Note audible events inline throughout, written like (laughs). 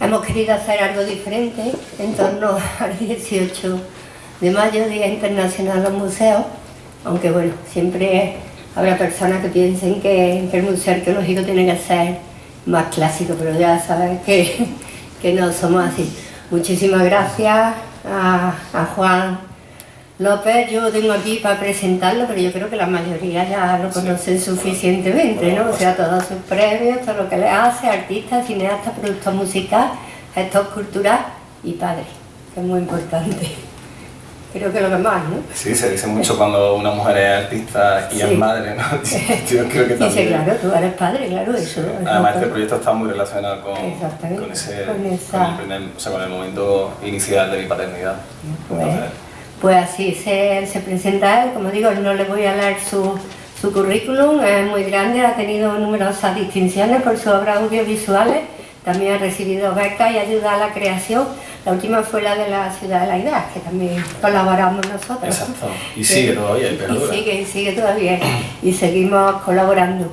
hemos querido hacer algo diferente en torno (laughs) al 18 de mayo, Día Internacional de los Museos, aunque bueno, siempre habrá personas que piensen que, el Museo Arqueológico tiene que ser más clásico, pero ya sabes que, (laughs) que no somos así. Muchísimas gracias a, a Juan López yo tengo aquí para presentarlo, pero yo creo que la mayoría ya lo conocen suficientemente, ¿no? O sea, todos sus premios, todo lo que le hace, artista, cineasta, productor musical, gestor cultural y padre, que es muy importante. (laughs) Creo que lo demás, ¿no? Sí, se dice mucho cuando una mujer es artista y es madre, ¿no? (laughs) (laughs) Yo creo que también... Dice, claro, tú eres padre, claro, eso. Además, este proyecto está muy relacionado con, con ese, con, el o sea, con el momento inicial de mi paternidad. Pues, pues así se, se, presenta él, como digo, no le voy a leer su, su currículum, es muy grande, ha tenido numerosas distinciones por sus obras audiovisuales, también ha recibido becas y ayuda a la creación. La última fue la de la Ciudad de la Idea, que también colaboramos nosotros. Exacto, y sigue todavía, y sigue, y sigue todavía, y seguimos colaborando.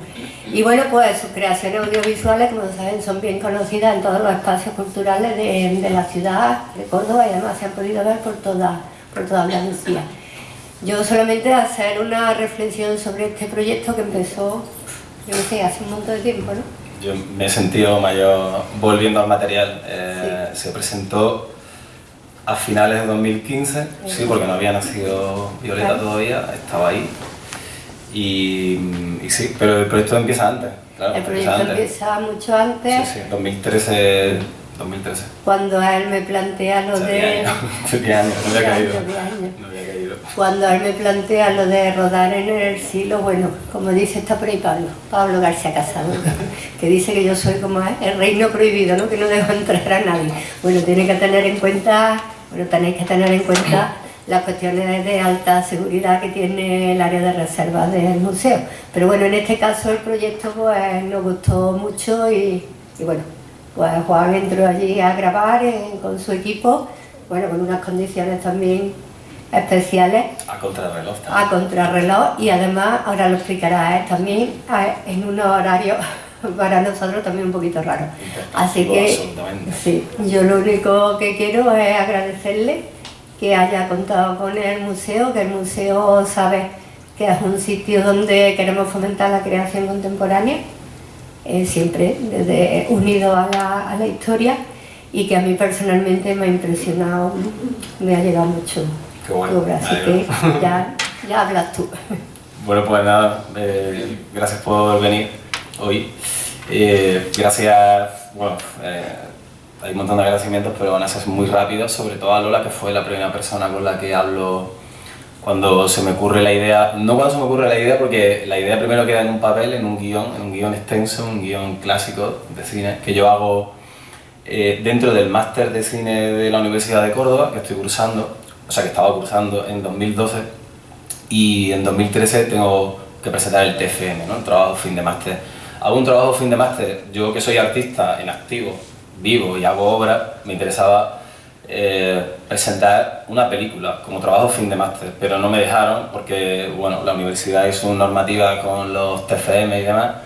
Y bueno, pues sus creaciones audiovisuales, como saben, son bien conocidas en todos los espacios culturales de, de la ciudad de Córdoba y además se han podido ver por toda por toda Andalucía. Yo solamente hacer una reflexión sobre este proyecto que empezó, yo no sé, hace un montón de tiempo, ¿no? Yo me he sentido mayor volviendo al material. Eh, se presentó a finales de 2015, sí, porque no había nacido Violeta todavía, estaba ahí. Y, sí, pero el proyecto empieza antes. Claro, el proyecto empieza, mucho antes. Sí, sí, 2013 2013. Cuando él me plantea lo de... Años. (laughs) no había caído. Cuando él me plantea lo de rodar en el siglo, bueno, como dice está por ahí Pablo, Pablo García Casado, (laughs) que dice que yo soy como el reino prohibido, ¿no? que no dejo entrar a nadie. Bueno, tiene que tener en cuenta, bueno, tenéis que tener en cuenta las cuestiones de alta seguridad que tiene el área de reserva del museo. Pero bueno, en este caso el proyecto pues nos gustó mucho y, y bueno, pues Juan entró allí a grabar con su equipo, bueno, con unas condiciones también especiales. A contrarreloj A contrarreloj y además, ahora lo explicará él también, en unos horarios (laughs) para nosotros también un poquito raro. Así que sí, yo lo único que quiero es agradecerle que haya contado con el museo, que el museo sabe que es un sitio donde queremos fomentar la creación contemporánea eh, siempre desde, unido a la, a la, historia y que a mí personalmente me ha impresionado, me ha llegado mucho Qué bueno, así que ya, ya hablas tú. (laughs) Bueno, pues nada, eh, gracias por venir hoy. Eh, gracias, bueno, hay un montón de agradecimientos, pero van a ser muy rápidos, sobre todo a Lola, que fue la primera persona con la que hablo cuando se me ocurre la idea, no cuando se me ocurre la idea porque la idea primero queda en un papel, en un guion, en un guion extenso, un guion clásico de cine que yo hago eh, dentro del máster de cine de la Universidad de Córdoba que estoy cursando, o sea que estaba cursando en 2012 y en 2013 tengo que presentar el TFM, ¿no? el trabajo fin de máster. Hago un trabajo fin de máster, yo que soy artista en activo, vivo y hago obra, me interesaba eh, presentar una película como trabajo fin de máster, pero no me dejaron porque bueno, la universidad hizo una normativa con los TFM y demás,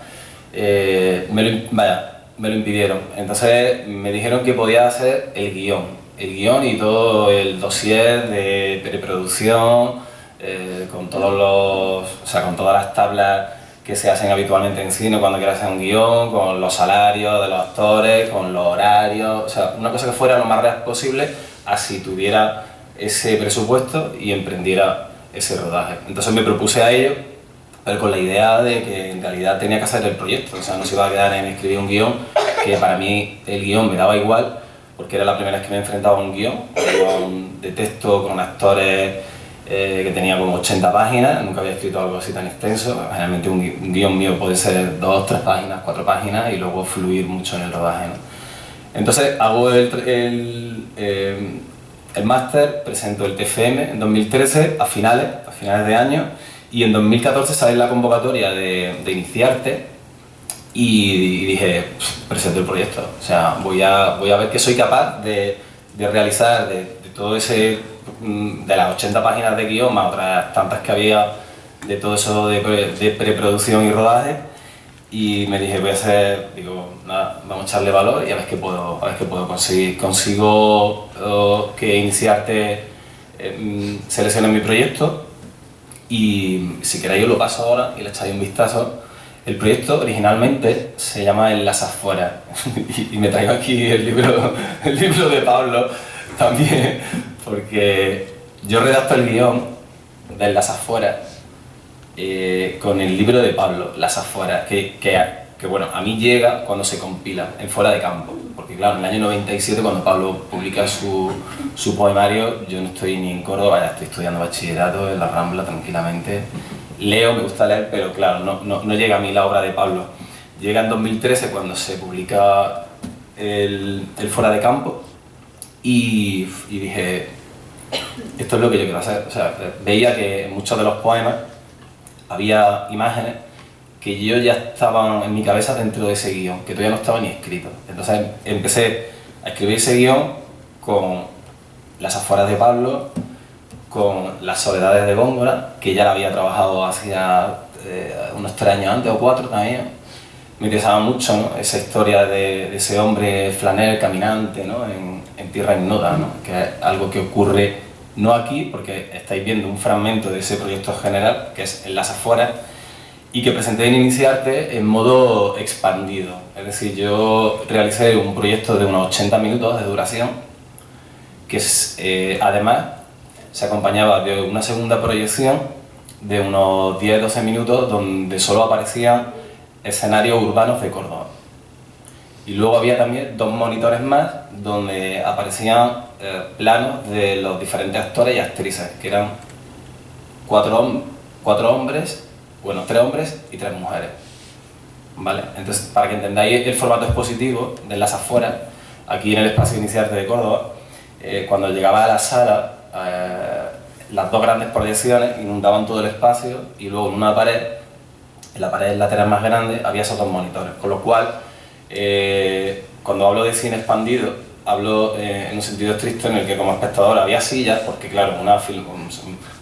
eh, me, lo, vaya, me lo impidieron. Entonces me dijeron que podía hacer el guion, el guion y todo el dossier de preproducción, eh, con, todos los, o sea, con todas las tablas que se hacen habitualmente en cine cuando quieres hacer un guion, con los salarios de los actores, con los horarios, o sea, una cosa que fuera lo más real posible, así tuviera ese presupuesto y emprendiera ese rodaje. Entonces me propuse a ello, pero con la idea de que en realidad tenía que hacer el proyecto, o sea, no se iba a quedar en escribir un guion, que para mí el guion me daba igual, porque era la primera vez que me enfrentaba a un guion de texto con actores eh, que tenía como 80 páginas, nunca había escrito algo así tan extenso, generalmente un, guion mío puede ser dos, tres páginas, cuatro páginas y luego fluir mucho en el rodaje. Entonces hago el, el, eh, el máster, presento el TFM en 2013 a finales, a finales de año y en 2014 sale la convocatoria de, de iniciarte y, dije, presento el proyecto, o sea, voy a, voy a ver qué soy capaz de, de realizar, de, de todo ese de las 80 páginas de guion, más otras tantas que había de todo eso de, preproducción y rodaje, y me dije, voy a hacer, digo, nada, vamos a echarle valor y a ver qué puedo, a ver qué puedo conseguir. Consigo oh, que Iniciarte eh, seleccione mi proyecto y si queréis os lo paso ahora y le echáis un vistazo. El proyecto originalmente se llama En las afueras (laughs) y me traigo aquí el libro, el libro de Pablo (laughs) también porque yo redacto el guion de las afueras eh, con el libro de Pablo, Las afueras, que, que, bueno, a mí llega cuando se compila, en Fuera de Campo, porque claro, en el año 97 cuando Pablo publica su, su poemario, yo no estoy ni en Córdoba, estoy estudiando bachillerato en la Rambla tranquilamente, leo, me gusta leer, pero claro, no, no, no llega a mí la obra de Pablo. Llega en 2013 cuando se publica el, el Fuera de Campo y, y dije, esto es lo que yo quiero hacer. O sea, veía que muchos de los poemas había imágenes que yo ya estaban en mi cabeza dentro de ese guion, que todavía no estaba ni escrito. Entonces empecé a escribir ese guion con las afueras de Pablo, con las soledades de Góngora, que ya la había trabajado hacía eh, unos tres años antes o cuatro también. Me interesaba mucho esa historia de, ese hombre flanel caminante ¿no? en, en, tierra ignota, ¿no? que es algo que ocurre no aquí, porque estáis viendo un fragmento de ese proyecto general, que es en las afueras, y que presenté en Iniciarte en modo expandido. Es decir, yo realicé un proyecto de unos 80 minutos de duración, que eh, además se acompañaba de una segunda proyección de unos 10-12 minutos donde solo aparecían escenarios urbanos de Córdoba. Y luego había también dos monitores más donde aparecían eh, planos de los diferentes actores y actrices, que eran cuatro, hombres, bueno, tres hombres y tres mujeres. ¿Vale? Entonces, para que entendáis el formato expositivo de las afueras, aquí en el espacio inicial de Córdoba, eh, cuando llegaba a la sala, eh, las dos grandes proyecciones inundaban todo el espacio y luego en una pared, en la pared lateral más grande, había esos dos monitores, con lo cual eh, cuando hablo de cine expandido, hablo eh, en un sentido estricto en el que como espectador había sillas, porque claro, una, film,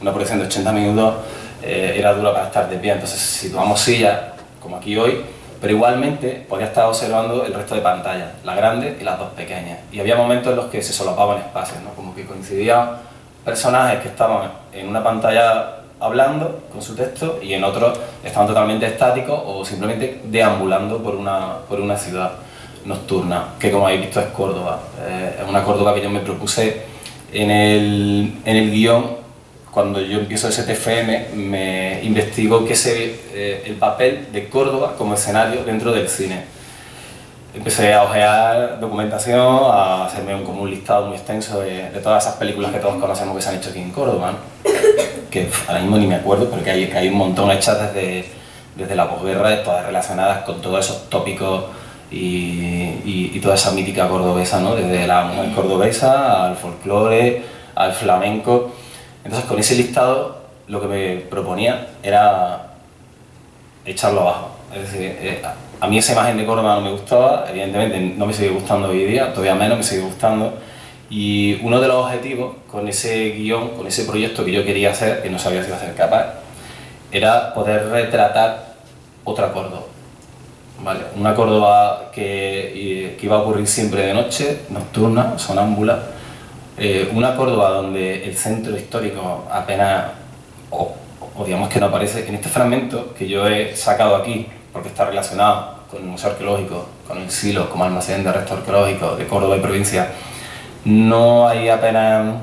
una proyección de 80 minutos eh, era duro para estar de pie, entonces situamos sillas, como aquí hoy, pero igualmente podía estar observando el resto de pantallas, la grande y las dos pequeñas. Y había momentos en los que se solapaban espacios, ¿no? como que coincidían personajes que estaban en una pantalla hablando con su texto y en otros estaban totalmente estáticos o simplemente deambulando por una, por una ciudad nocturna, que como habéis visto es Córdoba. Eh, es una Córdoba que yo me propuse en el, en el guion, cuando yo empiezo ese TFM, me investigo qué se eh, el papel de Córdoba como escenario dentro del cine. Empecé a ojear documentación, a hacerme un, como un listado muy extenso de, de, todas esas películas que todos conocemos que se han hecho aquí en Córdoba que ahora mismo ni me acuerdo, pero que hay, un montón hechas desde, desde la posguerra, todas relacionadas con todos esos tópicos y, y, toda esa mítica cordobesa, ¿no? desde la mujer cordobesa al folclore, al flamenco. Entonces con ese listado lo que me proponía era echarlo abajo. Es decir, eh, a mí esa imagen de Córdoba no me gustaba, evidentemente no me sigue gustando hoy día, todavía menos me sigue gustando, y uno de los objetivos con ese guion, con ese proyecto que yo quería hacer, que no sabía si iba a ser capaz, era poder retratar otra Córdoba. ¿vale? Una Córdoba que, que, iba a ocurrir siempre de noche, nocturna, sonámbula. Eh, una Córdoba donde el centro histórico apenas, o, o, digamos que no aparece. En este fragmento que yo he sacado aquí, porque está relacionado con el Museo Arqueológico, con el silo como almacén de restos arqueológicos de Córdoba y provincia, no hay apenas,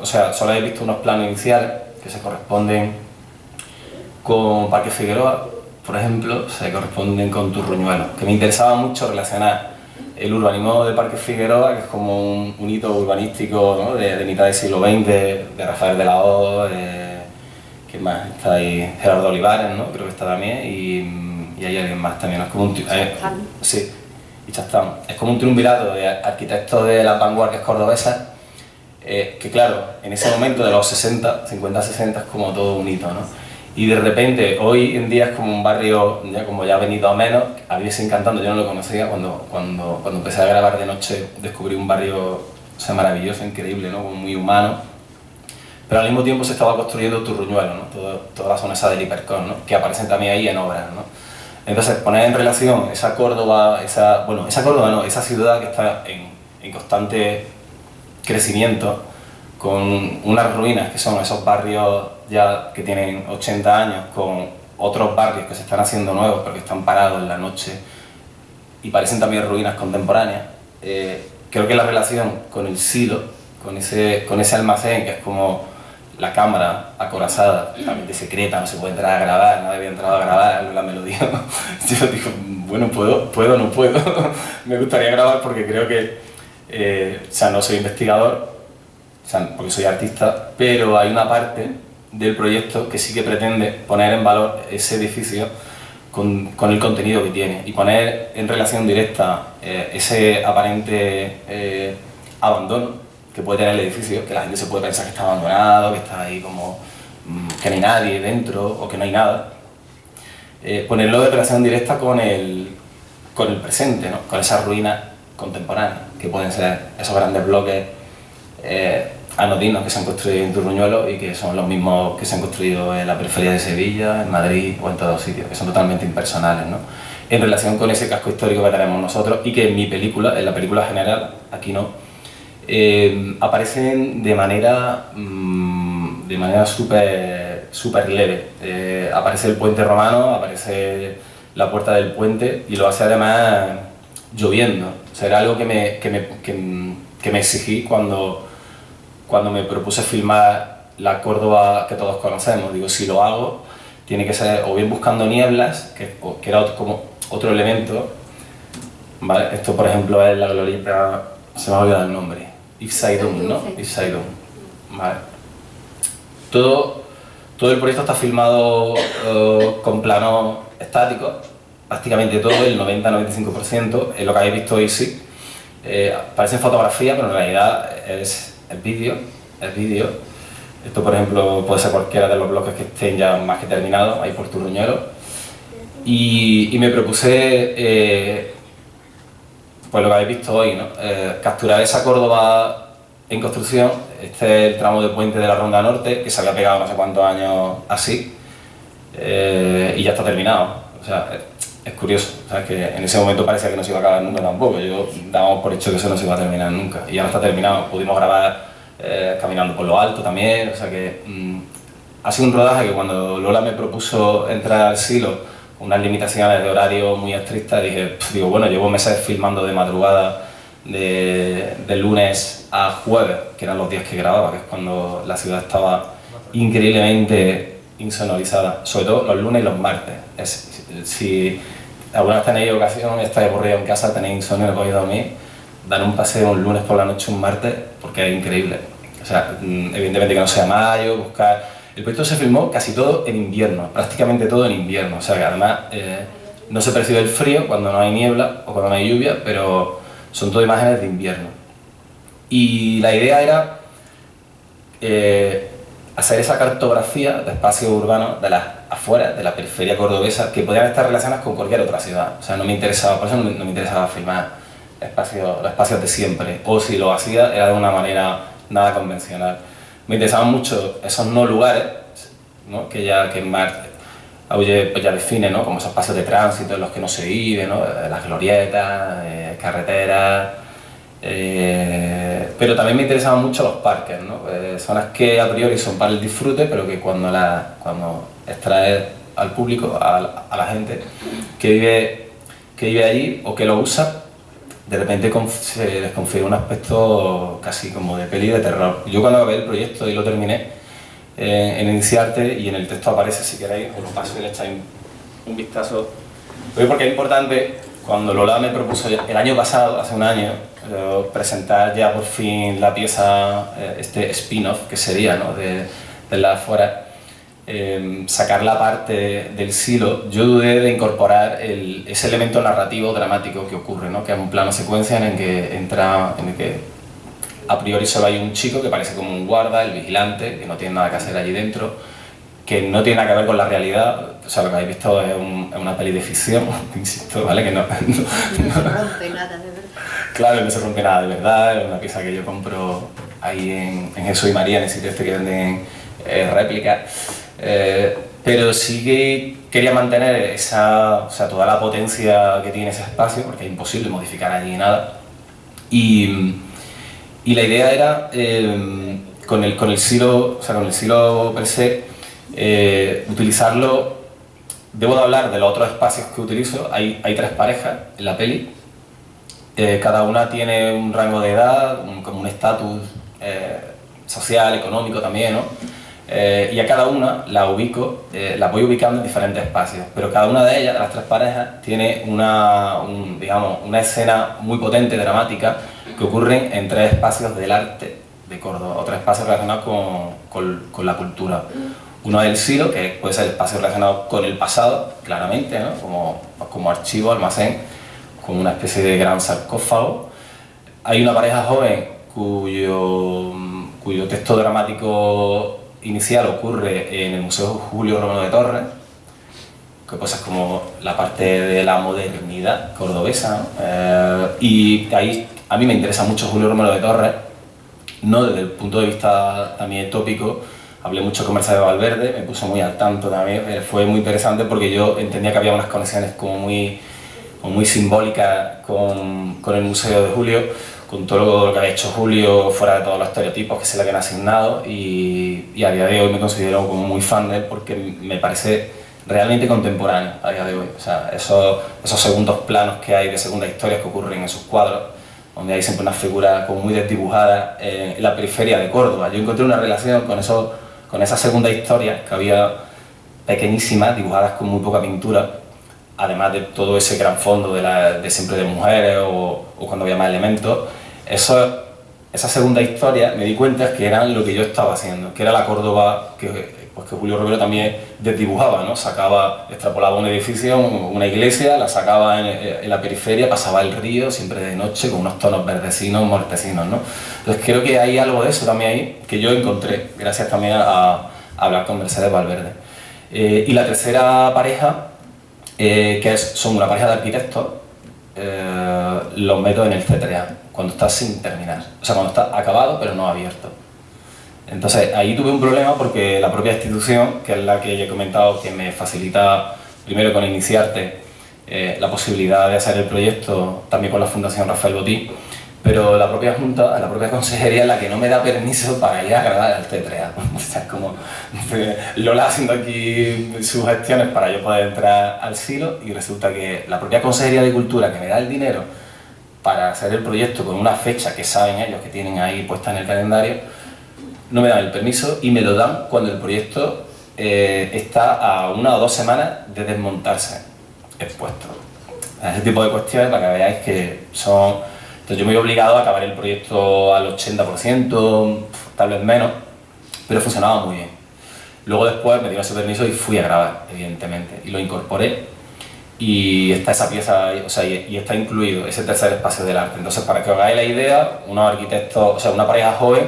o sea, solo he visto unos planos iniciales que se corresponden con Parque Figueroa, por ejemplo, se corresponden con Turruñuelo, que me interesaba mucho relacionar el urbanismo de Parque Figueroa, que es como un, hito urbanístico ¿no? de, de, mitad del siglo XX, de Rafael de la O, de, ¿quién más? Está ahí Gerardo Olivares, ¿no? creo que está también, y, y hay alguien más también. Es como un, eh, sí, y Chastán. Es como un triunvirato de arquitectos de las vanguardias cordobesas, eh, que claro, en ese momento de los 60, 50-60 es como todo un hito, ¿no? Y de repente, hoy en día es como un barrio, ya como ya ha venido a menos, a mí encantando, yo no lo conocía, cuando, cuando, cuando empecé a grabar de noche descubrí un barrio o sea, maravilloso, increíble, ¿no? muy humano, pero al mismo tiempo se estaba construyendo Turruñuelo, ¿no? Todo, toda la zona esa del Hipercon, ¿no? que aparecen también ahí en obras. ¿no? Entonces, poner en relación esa Córdoba, esa, bueno, esa Córdoba no, esa ciudad que está en, en constante crecimiento, con unas ruinas que son esos barrios ya que tienen 80 años, con otros barrios que se están haciendo nuevos porque están parados en la noche y parecen también ruinas contemporáneas. Eh, creo que la relación con el silo, con ese, con ese almacén que es como la cámara acorazada, totalmente secreta, no se puede entrar a grabar, nadie había entrado a grabar la melodía. (laughs) Yo digo, bueno, puedo, puedo, no puedo. (laughs) Me gustaría grabar porque creo que, eh, o sea, no soy investigador, o sea, porque soy artista, pero hay una parte del proyecto que sí que pretende poner en valor ese edificio con, con el contenido que tiene y poner en relación directa eh, ese aparente eh, abandono que puede tener el edificio, que la gente se puede pensar que está abandonado, que está ahí como mm, que no hay nadie dentro o que no hay nada, eh, ponerlo en relación directa con el, con el presente, ¿no? con esas ruinas contemporáneas, que pueden ser esos grandes bloques eh, anodinos que se han construido en Turruñuelo y que son los mismos que se han construido en la periferia de Sevilla, en Madrid o en todos sitios, que son totalmente impersonales, ¿no? en relación con ese casco histórico que tenemos nosotros y que en mi película, en la película general, aquí no, eh, aparecen de manera, mm, de manera súper super leve. Eh, aparece el puente romano, aparece la puerta del puente y lo hace además lloviendo. O era algo que me, que me, que, me exigí cuando, cuando me propuse filmar la Córdoba que todos conocemos. Digo, si lo hago, tiene que ser o bien buscando nieblas, que, que era otro, como otro elemento. ¿vale? Esto, por ejemplo, es la glorieta, se me ha olvidado el nombre, Ifsaidun, ¿no? Ifsaidun. Vale. Todo, todo el proyecto está filmado uh, con plano estático, prácticamente todo, el 90-95%, es lo que habéis visto hoy sí. Eh, parece fotografía, pero en realidad es el vídeo, vídeo. Esto, por ejemplo, puede ser cualquiera de los bloques que estén ya más que terminados, ahí por Turruñero. Y, y me propuse eh, pues lo que habéis visto hoy, ¿no? Eh, capturar esa Córdoba en construcción, este es el tramo de puente de la Ronda Norte, que se había pegado no sé cuántos años así, eh, y ya está terminado. O sea, es, curioso, ¿sabes? que en ese momento parecía que no se iba a acabar nunca tampoco, yo dábamos por hecho que eso no se iba a terminar nunca, y ahora está terminado, pudimos grabar eh, caminando por lo alto también, o sea que mm, ha sido un rodaje que cuando Lola me propuso entrar al silo, unas limitaciones de horario muy estrictas, dije, digo, bueno, llevo meses filmando de madrugada de, lunes a jueves, que eran los días que grababa, que es cuando la ciudad estaba increíblemente insonorizada, sobre todo los lunes y los martes. si alguna vez tenéis ocasión, estáis aburrido en casa, tenéis insomnio, no podéis dormir, dar un paseo un lunes por la noche, un martes, porque es increíble. O sea, mm, evidentemente que no sea mayo, buscar el proyecto se filmó casi todo en invierno, prácticamente todo en invierno, o sea que además eh, no se percibe el frío cuando no hay niebla o cuando no hay lluvia, pero son todo imágenes de invierno. Y la idea era eh, hacer esa cartografía de espacios urbanos de las afueras, de la periferia cordobesa, que podían estar relacionadas con cualquier otra ciudad. O sea, no me interesaba, por eso no, me interesaba filmar espacios, los espacios de siempre, o si lo hacía era de una manera nada convencional me interesaban mucho esos no lugares, ¿no? que ya que Mar Auge pues ya define ¿no? como esos espacios de tránsito en los que no se vive, ¿no? Eh, las glorietas, eh, carreteras, eh, pero también me interesaban mucho los parques, ¿no? zonas que a priori son para el disfrute, pero que cuando, la, cuando extraes al público, a, a la gente que vive, que vive allí o que lo usa, de repente se les un aspecto casi como de peli de terror. Yo cuando acabé el proyecto y lo terminé, eh, en Iniciarte y en el texto aparece, si queréis, os lo paso y le echáis un vistazo. porque es importante, cuando Lola me propuso el año pasado, hace un año, eh, presentar ya por fin la pieza, eh, este spin-off que sería ¿no? de, de la afuera, Em, sacar la parte del silo, yo dudé de incorporar ese elemento narrativo dramático que ocurre, ¿no? que es un plano secuencia en el que entra, en el que a priori solo hay un chico que parece como un guarda, el vigilante, que no tiene nada que hacer allí dentro, que no tiene nada que ver con la realidad, o sea, lo que habéis visto es, una peli de ficción, (laughs) insisto, ¿vale? Que no, (laughs) no, se rompe nada de verdad. Claro, no se rompe nada de verdad, es una pieza que yo compro ahí en, en Jesús y María, en el sitio este que venden eh, réplicas. Eh, pero sí que quería mantener esa, o sea, toda la potencia que tiene ese espacio, porque es imposible modificar allí nada. Y, y la idea era, eh, con, el, con, el silo, o sea, con el silo per se, eh, utilizarlo, debo de hablar de los otros espacios que utilizo, hay, hay tres parejas en la peli, eh, cada una tiene un rango de edad, como un estatus social, económico también, ¿no? Eh, y a cada una la ubico, eh, la voy ubicando en diferentes espacios, pero cada una de ellas, de las tres parejas, tiene una, digamos, una escena muy potente, dramática, que ocurre en tres espacios del arte de Córdoba, otros espacios relacionados con, con, con, la cultura. Uno es el silo, que puede ser el espacio relacionado con el pasado, claramente, ¿no? como, como archivo, almacén, como una especie de gran sarcófago. Hay una pareja joven cuyo, cuyo texto dramático inicial ocurre en el Museo Julio Romano de Torres, que es como la parte de la modernidad cordobesa, eh, y ahí a mí me interesa mucho Julio Romano de Torres, no desde el punto de vista también tópico, hablé mucho con Mercedes Valverde, me puso muy al tanto también, eh, fue muy interesante porque yo entendía que había unas conexiones como muy, muy simbólicas con el Museo de Julio, con todo lo que había hecho Julio, fuera de todos los estereotipos que se le habían asignado y, y, a día de hoy me considero como muy fan de él porque me parece realmente contemporáneo a día de hoy. O sea, esos, esos segundos planos que hay de segundas historias que ocurren en sus cuadros, donde hay siempre una figura como muy desdibujada en la periferia de Córdoba. Yo encontré una relación con, eso, con esas segundas historias que había pequeñísimas, dibujadas con muy poca pintura, además de todo ese gran fondo de, la, de siempre de mujeres o, o, cuando había más elementos, eso, esa segunda historia me di cuenta que eran lo que yo estaba haciendo, que era la Córdoba que, pues que Julio Romero también desdibujaba, ¿no? sacaba, extrapolaba un edificio, una iglesia, la sacaba en, en, la periferia, pasaba el río, siempre de noche, con unos tonos verdecinos, mortecinos. ¿no? Entonces creo que hay algo de eso también ahí que yo encontré, gracias también a, a hablar con Mercedes Valverde. Eh, y la tercera pareja eh, que es, son una pareja de arquitectos, eh, los meto en el C3A, cuando está sin terminar, o sea, cuando está acabado pero no abierto. Entonces ahí tuve un problema porque la propia institución, que es la que he comentado que me facilita primero con Iniciarte eh, la posibilidad de hacer el proyecto, también con la Fundación Rafael Botí, pero la propia Junta, la propia Consejería es la que no me da permiso para ir a grabar al T3A. (laughs) O sea, es como Lola haciendo aquí sus gestiones para yo poder entrar al silo y resulta que la propia Consejería de Cultura que me da el dinero para hacer el proyecto con una fecha que saben ellos que tienen ahí puesta en el calendario, no me dan el permiso y me lo dan cuando el proyecto eh, está a una o dos semanas de desmontarse expuesto. Ese tipo de cuestiones para que veáis que son entonces yo me he obligado a acabar el proyecto al 80%, tal vez menos, pero funcionaba muy bien. Luego después me dio ese permiso y fui a grabar, evidentemente, y lo incorporé y está esa pieza, o sea, y, está incluido ese tercer espacio del arte. Entonces, para que os hagáis la idea, unos arquitectos, o sea, una pareja joven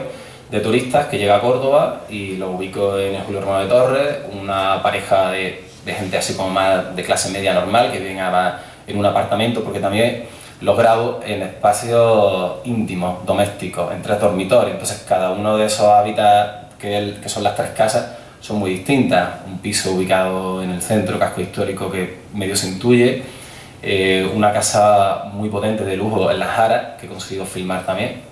de turistas que llega a Córdoba y lo ubico en el Julio Romano de Torres, una pareja de, de gente así como más de clase media normal que viene a, en un apartamento, porque también los grabo en espacios íntimos, domésticos, en tres dormitorios. Entonces cada uno de esos hábitats, que, son las tres casas, son muy distintas. Un piso ubicado en el centro, casco histórico que medio se intuye, eh, una casa muy potente de lujo en La Jara, que he conseguido filmar también,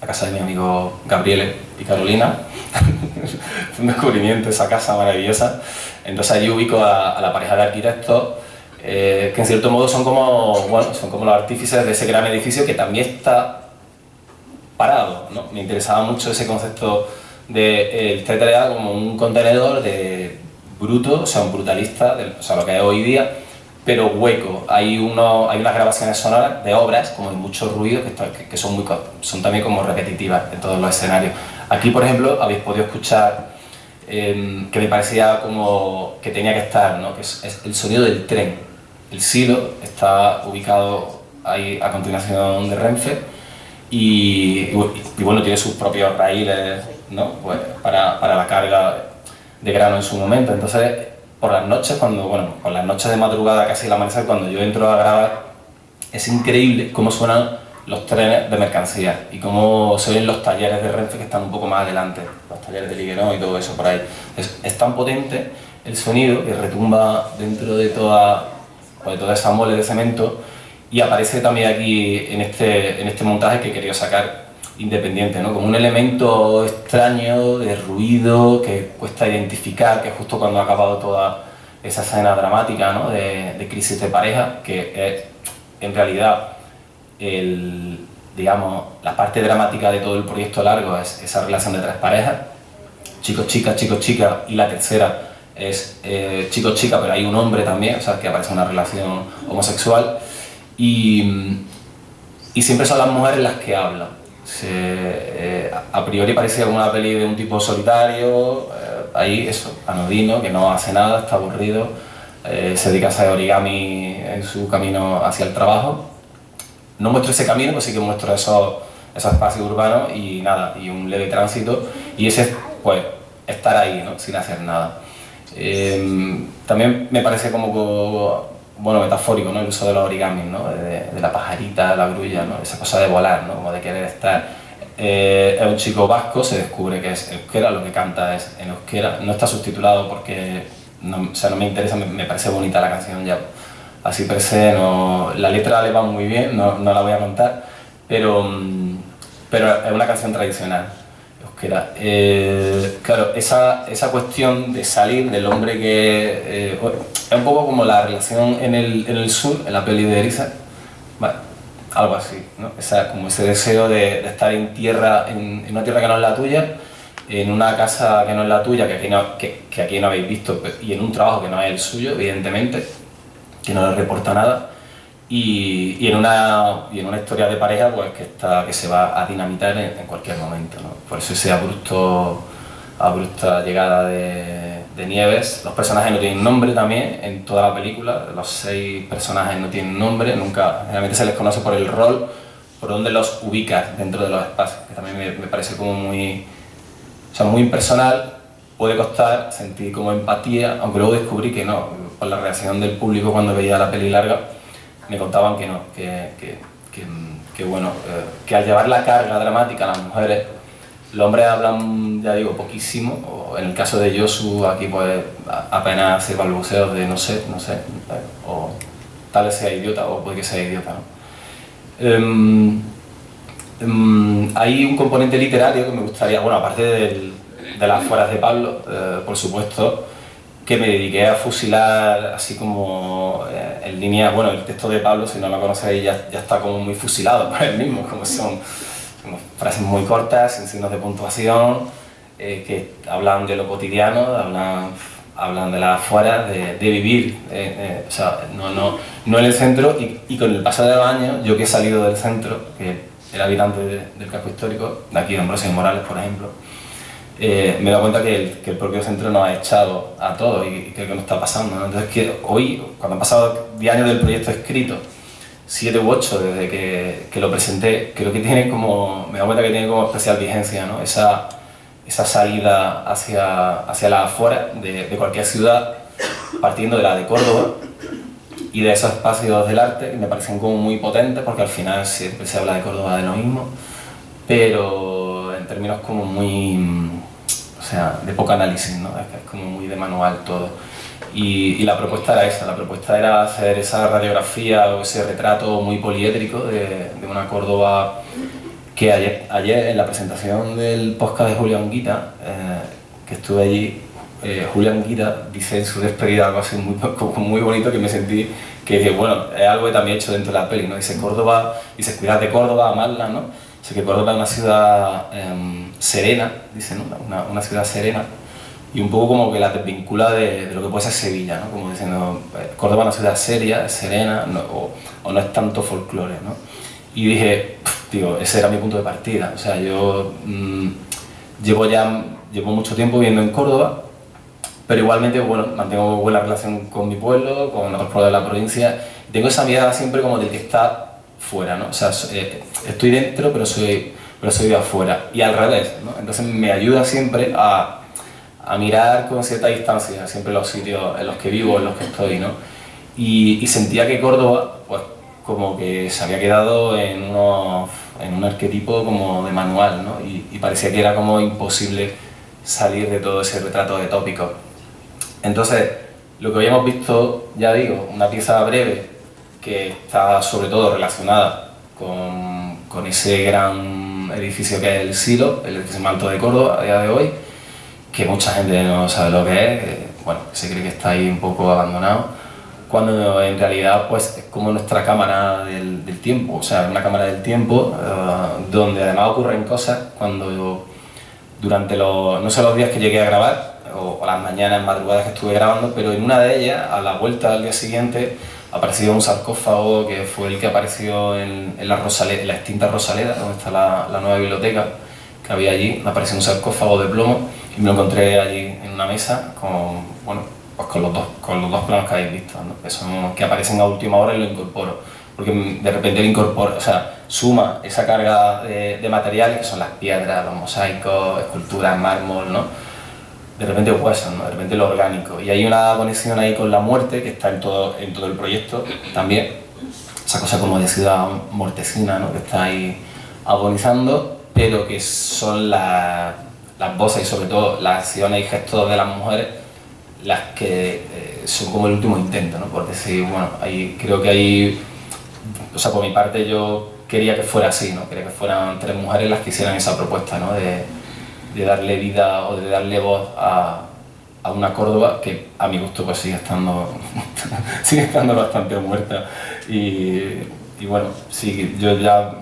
la casa de mi amigo Gabriele y Carolina. (laughs) Un descubrimiento esa casa maravillosa. Entonces allí ubico a la pareja de arquitectos eh, que en cierto modo son como, bueno, son como los artífices de ese gran edificio que también está parado. ¿no? Me interesaba mucho ese concepto de, eh, como un contenedor de bruto, o sea, un brutalista, de, o sea, lo que es hoy día, pero hueco. Hay, uno, hay unas grabaciones sonoras de obras, como de mucho ruido, que, que, son, muy, son también como repetitivas en todos los escenarios. Aquí, por ejemplo, habéis podido escuchar eh, que me parecía como que tenía que estar, ¿no? que es, es el sonido del tren el silo está ubicado ahí a continuación de Renfe y, y bueno, tiene sus propios raíles ¿no? pues para, para, la carga de grano en su momento. Entonces, por las noches, cuando, bueno, por las noches de madrugada, casi el amanecer, cuando yo entro a grabar, es increíble cómo suenan los trenes de mercancía y cómo se ven los talleres de Renfe que están un poco más adelante, los talleres de Liguerón y todo eso por ahí. Es, es tan potente el sonido que retumba dentro de toda, pues, toda esa mole de cemento y aparece también aquí en este, en este montaje que he querido sacar independiente, ¿no? como un elemento extraño de ruido que cuesta identificar, que justo cuando ha acabado toda esa escena dramática ¿no? de, de, crisis de pareja, que es en realidad el, digamos, la parte dramática de todo el proyecto largo es esa relación de tres parejas, chicos, chicas, chicos, chicas, y la tercera es eh, chicos, chica, pero hay un hombre también, o sea, que aparece una relación homosexual, y, y siempre son las mujeres las que hablan. Eh, a priori parecía una peli de un tipo solitario, eh, ahí eso, anodino, que no hace nada, está aburrido, se dedica a hacer origami en su camino hacia el trabajo. No muestro ese camino, pues sí que muestro esos, esos espacios urbanos y nada, y un leve tránsito, y ese, pues, estar ahí, ¿no? sin hacer nada. Em, también me parece como, bueno, metafórico ¿no? el uso de los origamis, ¿no? de, la pajarita, la grulla, ¿no? esa cosa de volar, ¿no? como de querer estar. Eh, es un chico vasco, se descubre que es euskera, lo que canta es en euskera, no está subtitulado porque no, sea, no me interesa, me, parece bonita la canción ya, así per no, la letra le va muy bien, no, no la voy a contar, pero, pero es una canción tradicional. Eh, claro, esa, esa, cuestión de salir del hombre que... Eh, es un poco como la relación en el, en el sur, en la peli de Eriza, algo así, ¿no? como ese deseo de, estar en tierra, en, una tierra que no es la tuya, en una casa que no es la tuya, que aquí no, que, que aquí no habéis visto, y en un trabajo que no es el suyo, evidentemente, que no le reporta nada, y, y, en una, y en una historia de pareja pues, que, está, que se va a dinamitar en, cualquier momento. ¿no? Por eso ese abrupto, abrupta llegada de, de, Nieves. Los personajes no tienen nombre también en toda la película, los seis personajes no tienen nombre, nunca, generalmente se les conoce por el rol, por donde los ubicas dentro de los espacios, que también me, me parece como muy, o sea, muy impersonal, puede costar sentir como empatía, aunque luego descubrí que no, por la reacción del público cuando veía la peli larga, me contaban que no, que, que, que, bueno, eh, que al llevar la carga dramática a las mujeres, los hombres hablan, ya digo, poquísimo, o en el caso de Yosu aquí pues apenas hace balbuceos de no sé, no sé, o tal vez sea idiota, o puede que sea idiota, ¿no? Em, em, hay un componente literario que me gustaría, bueno, aparte del, de las fueras de Pablo, eh, por supuesto, que me dediqué a fusilar así como eh, en línea, bueno, el texto de Pablo, si no lo conocéis, ya, ya está como muy fusilado (laughs) por él mismo, como son frases muy cortas, sin signos de puntuación, eh, que hablan de lo cotidiano, hablan, hablan de las afueras, de, de vivir, eh, o sea, no, no, no en el centro, y, y, con el paso de los años, yo que he salido del centro, que era habitante del casco histórico, de aquí de Ambrosio Morales, por ejemplo, eh, me he dado cuenta que el, que el, propio centro nos ha echado a todos y, creo que nos está pasando. ¿no? Entonces, que hoy, cuando han pasado 10 años del proyecto escrito, 7 u 8 desde que, que, lo presenté, creo que tiene como, me he dado cuenta que tiene como especial vigencia, ¿no? esa, esa salida hacia, hacia la afuera de, de cualquier ciudad, partiendo de la de Córdoba y de esos espacios del arte que me parecen como muy potentes porque al final siempre se habla de Córdoba de lo mismo, pero términos como muy o sea, de poco análisis, ¿no? Es, como muy de manual todo. Y, y, la propuesta era esa, la propuesta era hacer esa radiografía o ese retrato muy poliédrico de, de una Córdoba que ayer, ayer, en la presentación del podcast de Julián Guita, eh, que estuve allí, eh, Julián Guita dice en su despedida algo así muy, (laughs) muy bonito que me sentí que, bueno, es algo que también he hecho dentro de la peli, ¿no? Dice Córdoba, dice cuidar de Córdoba, amarla, ¿no? Sé que Córdoba es una ciudad eh, serena, dice, ¿no? Una, una, ciudad serena, y un poco como que la desvincula de, de lo que puede ser Sevilla, ¿no? Como diciendo, eh, Córdoba es una ciudad seria, serena, no, o, o, no es tanto folclore, ¿no? Y dije, digo, ese era mi punto de partida, o sea, yo mmm, llevo ya llevo mucho tiempo viviendo en Córdoba, pero igualmente, bueno, mantengo buena relación con mi pueblo, con otros pueblos de la provincia, tengo esa mirada siempre como del que está fuera, ¿no? O sea, eh, estoy dentro, pero soy, pero soy de afuera. Y al revés, ¿no? Entonces me ayuda siempre a, a mirar con cierta distancia siempre los sitios en los que vivo, en los que estoy, ¿no? Y, y sentía que Córdoba, pues, como que se había quedado en, unos, en un arquetipo como de manual, ¿no? Y, y, parecía que era como imposible salir de todo ese retrato de tópico. Entonces, lo que hoy hemos visto, ya digo, una pieza breve que está sobre todo relacionada con, con ese gran edificio que es el Silo, el edificio de Córdoba a día de hoy, que mucha gente no sabe lo que es, bueno, se cree que está ahí un poco abandonado, cuando en realidad pues es como nuestra cámara del, del tiempo, o sea, una cámara del tiempo uh, donde además ocurren cosas cuando durante los, no sé los días que llegué a grabar, o, o, las mañanas, madrugadas que estuve grabando, pero en una de ellas, a la vuelta al día siguiente, apareció un sarcófago que fue el que apareció en, en la, Rosaleda, la extinta Rosaleda, donde está la, la nueva biblioteca que había allí, apareció un sarcófago de plomo y me lo encontré allí en una mesa con, bueno, pues con, los dos, con los dos planos que habéis visto, ¿no? que, son, que aparecen a última hora y lo incorporo. Porque de repente lo incorporo, o sea, suma esa carga de, de materiales que son las piedras, los mosaicos, esculturas, mármol, ¿no? De repente huesos, ¿no? de repente lo orgánico. Y hay una conexión ahí con la muerte que está en todo, en todo el proyecto también. Esa cosa como de ciudad mortecina, ¿no? que está ahí agonizando, pero que son las las voces y sobre todo las acciones y gestos de las mujeres las que eh, son como el último intento, ¿no? Por decir, bueno, ahí, creo que hay, o sea, por mi parte yo quería que fuera así, ¿no? Quería que fueran tres mujeres las que hicieran esa propuesta, ¿no? De, de darle vida o de darle voz a, a, una Córdoba que a mi gusto pues sigue estando, (laughs) sigue estando bastante muerta. Y, y bueno, sí, yo ya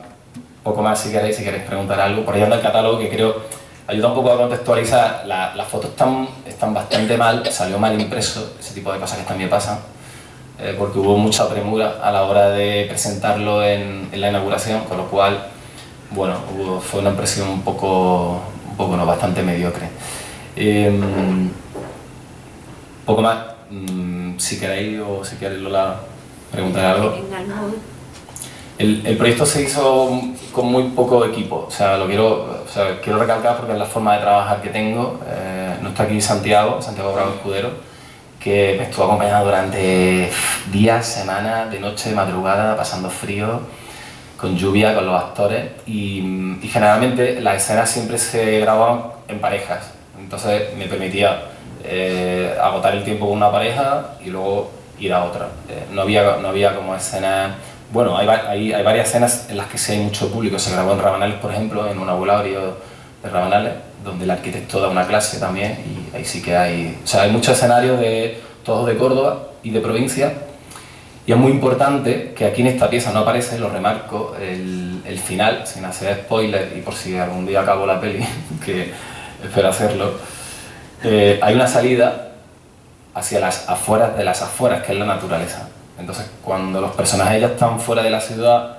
poco más si queréis, si queréis preguntar algo, por ahí anda el catálogo que creo ayuda un poco a contextualizar, la, las fotos están, están bastante mal, salió mal impreso, ese tipo de cosas que también pasan, eh, porque hubo mucha premura a la hora de presentarlo en, en la inauguración, con lo cual, bueno, hubo, fue una impresión un poco, un poco no, bastante mediocre. Eh, poco más, mmm, si queréis o si queréis Lola preguntar algo. El, el, proyecto se hizo con muy poco equipo, o sea, lo quiero, o sea, quiero recalcar porque es la forma de trabajar que tengo. Eh, no está aquí Santiago, Santiago Bravo Escudero, que me estuvo acompañando durante días, semanas, de noche, de madrugada, pasando frío, con lluvia, con los actores y, generalmente las escenas siempre se grababan en parejas, entonces me permitía eh, agotar el tiempo con una pareja y luego ir a otra. Eh, no, había, no había como escenas bueno, hay, hay, varias escenas en las que sí hay mucho público. Se grabó en Rabanales, por ejemplo, en un aulario de Rabanales, donde el arquitecto da una clase también y ahí sí que hay... O sea, hay muchos escenarios de todos de Córdoba y de provincia y es muy importante que aquí en esta pieza no aparece, lo remarco, el, el final, sin hacer spoiler y por si algún día acabo la peli, (laughs) que espero hacerlo, eh, hay una salida hacia las afueras de las afueras, que es la naturaleza. Entonces, cuando los personajes ya están fuera de la ciudad,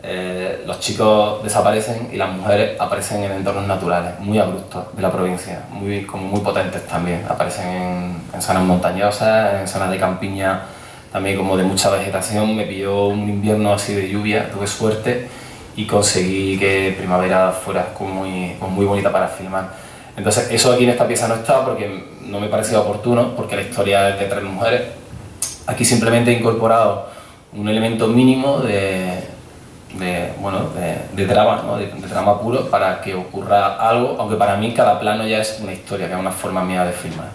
eh, los chicos desaparecen y las mujeres aparecen en entornos naturales, muy abruptos de la provincia, muy, como muy potentes también. Aparecen en, en zonas montañosas, en zonas de campiña también como de mucha vegetación. Me pilló un invierno así de lluvia, tuve suerte y conseguí que primavera fuera como muy, muy bonita para filmar. Entonces, eso aquí en esta pieza no está porque no me parecía oportuno, porque la historia es de tres mujeres Aquí simplemente he incorporado un elemento mínimo de, de bueno, de, de trama, ¿no? de, de, trama puro, para que ocurra algo, aunque para mí cada plano ya es una historia, que es una forma mía de filmar.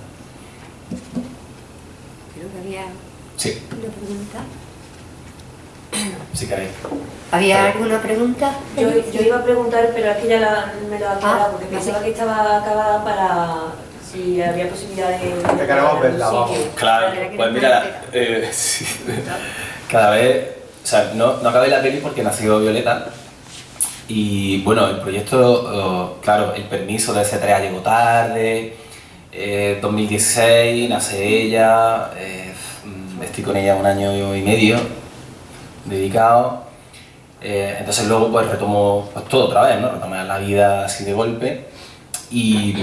Creo que había sí. una pregunta. Si queréis. ¿Había alguna pregunta? Yo, yo, iba a preguntar, pero aquí ya la, me lo ha aclarado, ah, porque pensaba que estaba acabada para si había posibilidad de... Te queremos verla, vamos. Claro, pues mira, eh, (laughs) sí, cada vez... O sea, no, no acabé la peli porque nació Violeta y bueno, el proyecto, claro, el permiso de C3 llegó tarde, eh, 2016 nace ella, eh, estoy con ella un año y medio dedicado, eh, entonces luego pues retomo pues, todo otra vez, ¿no? retomar la vida así de golpe y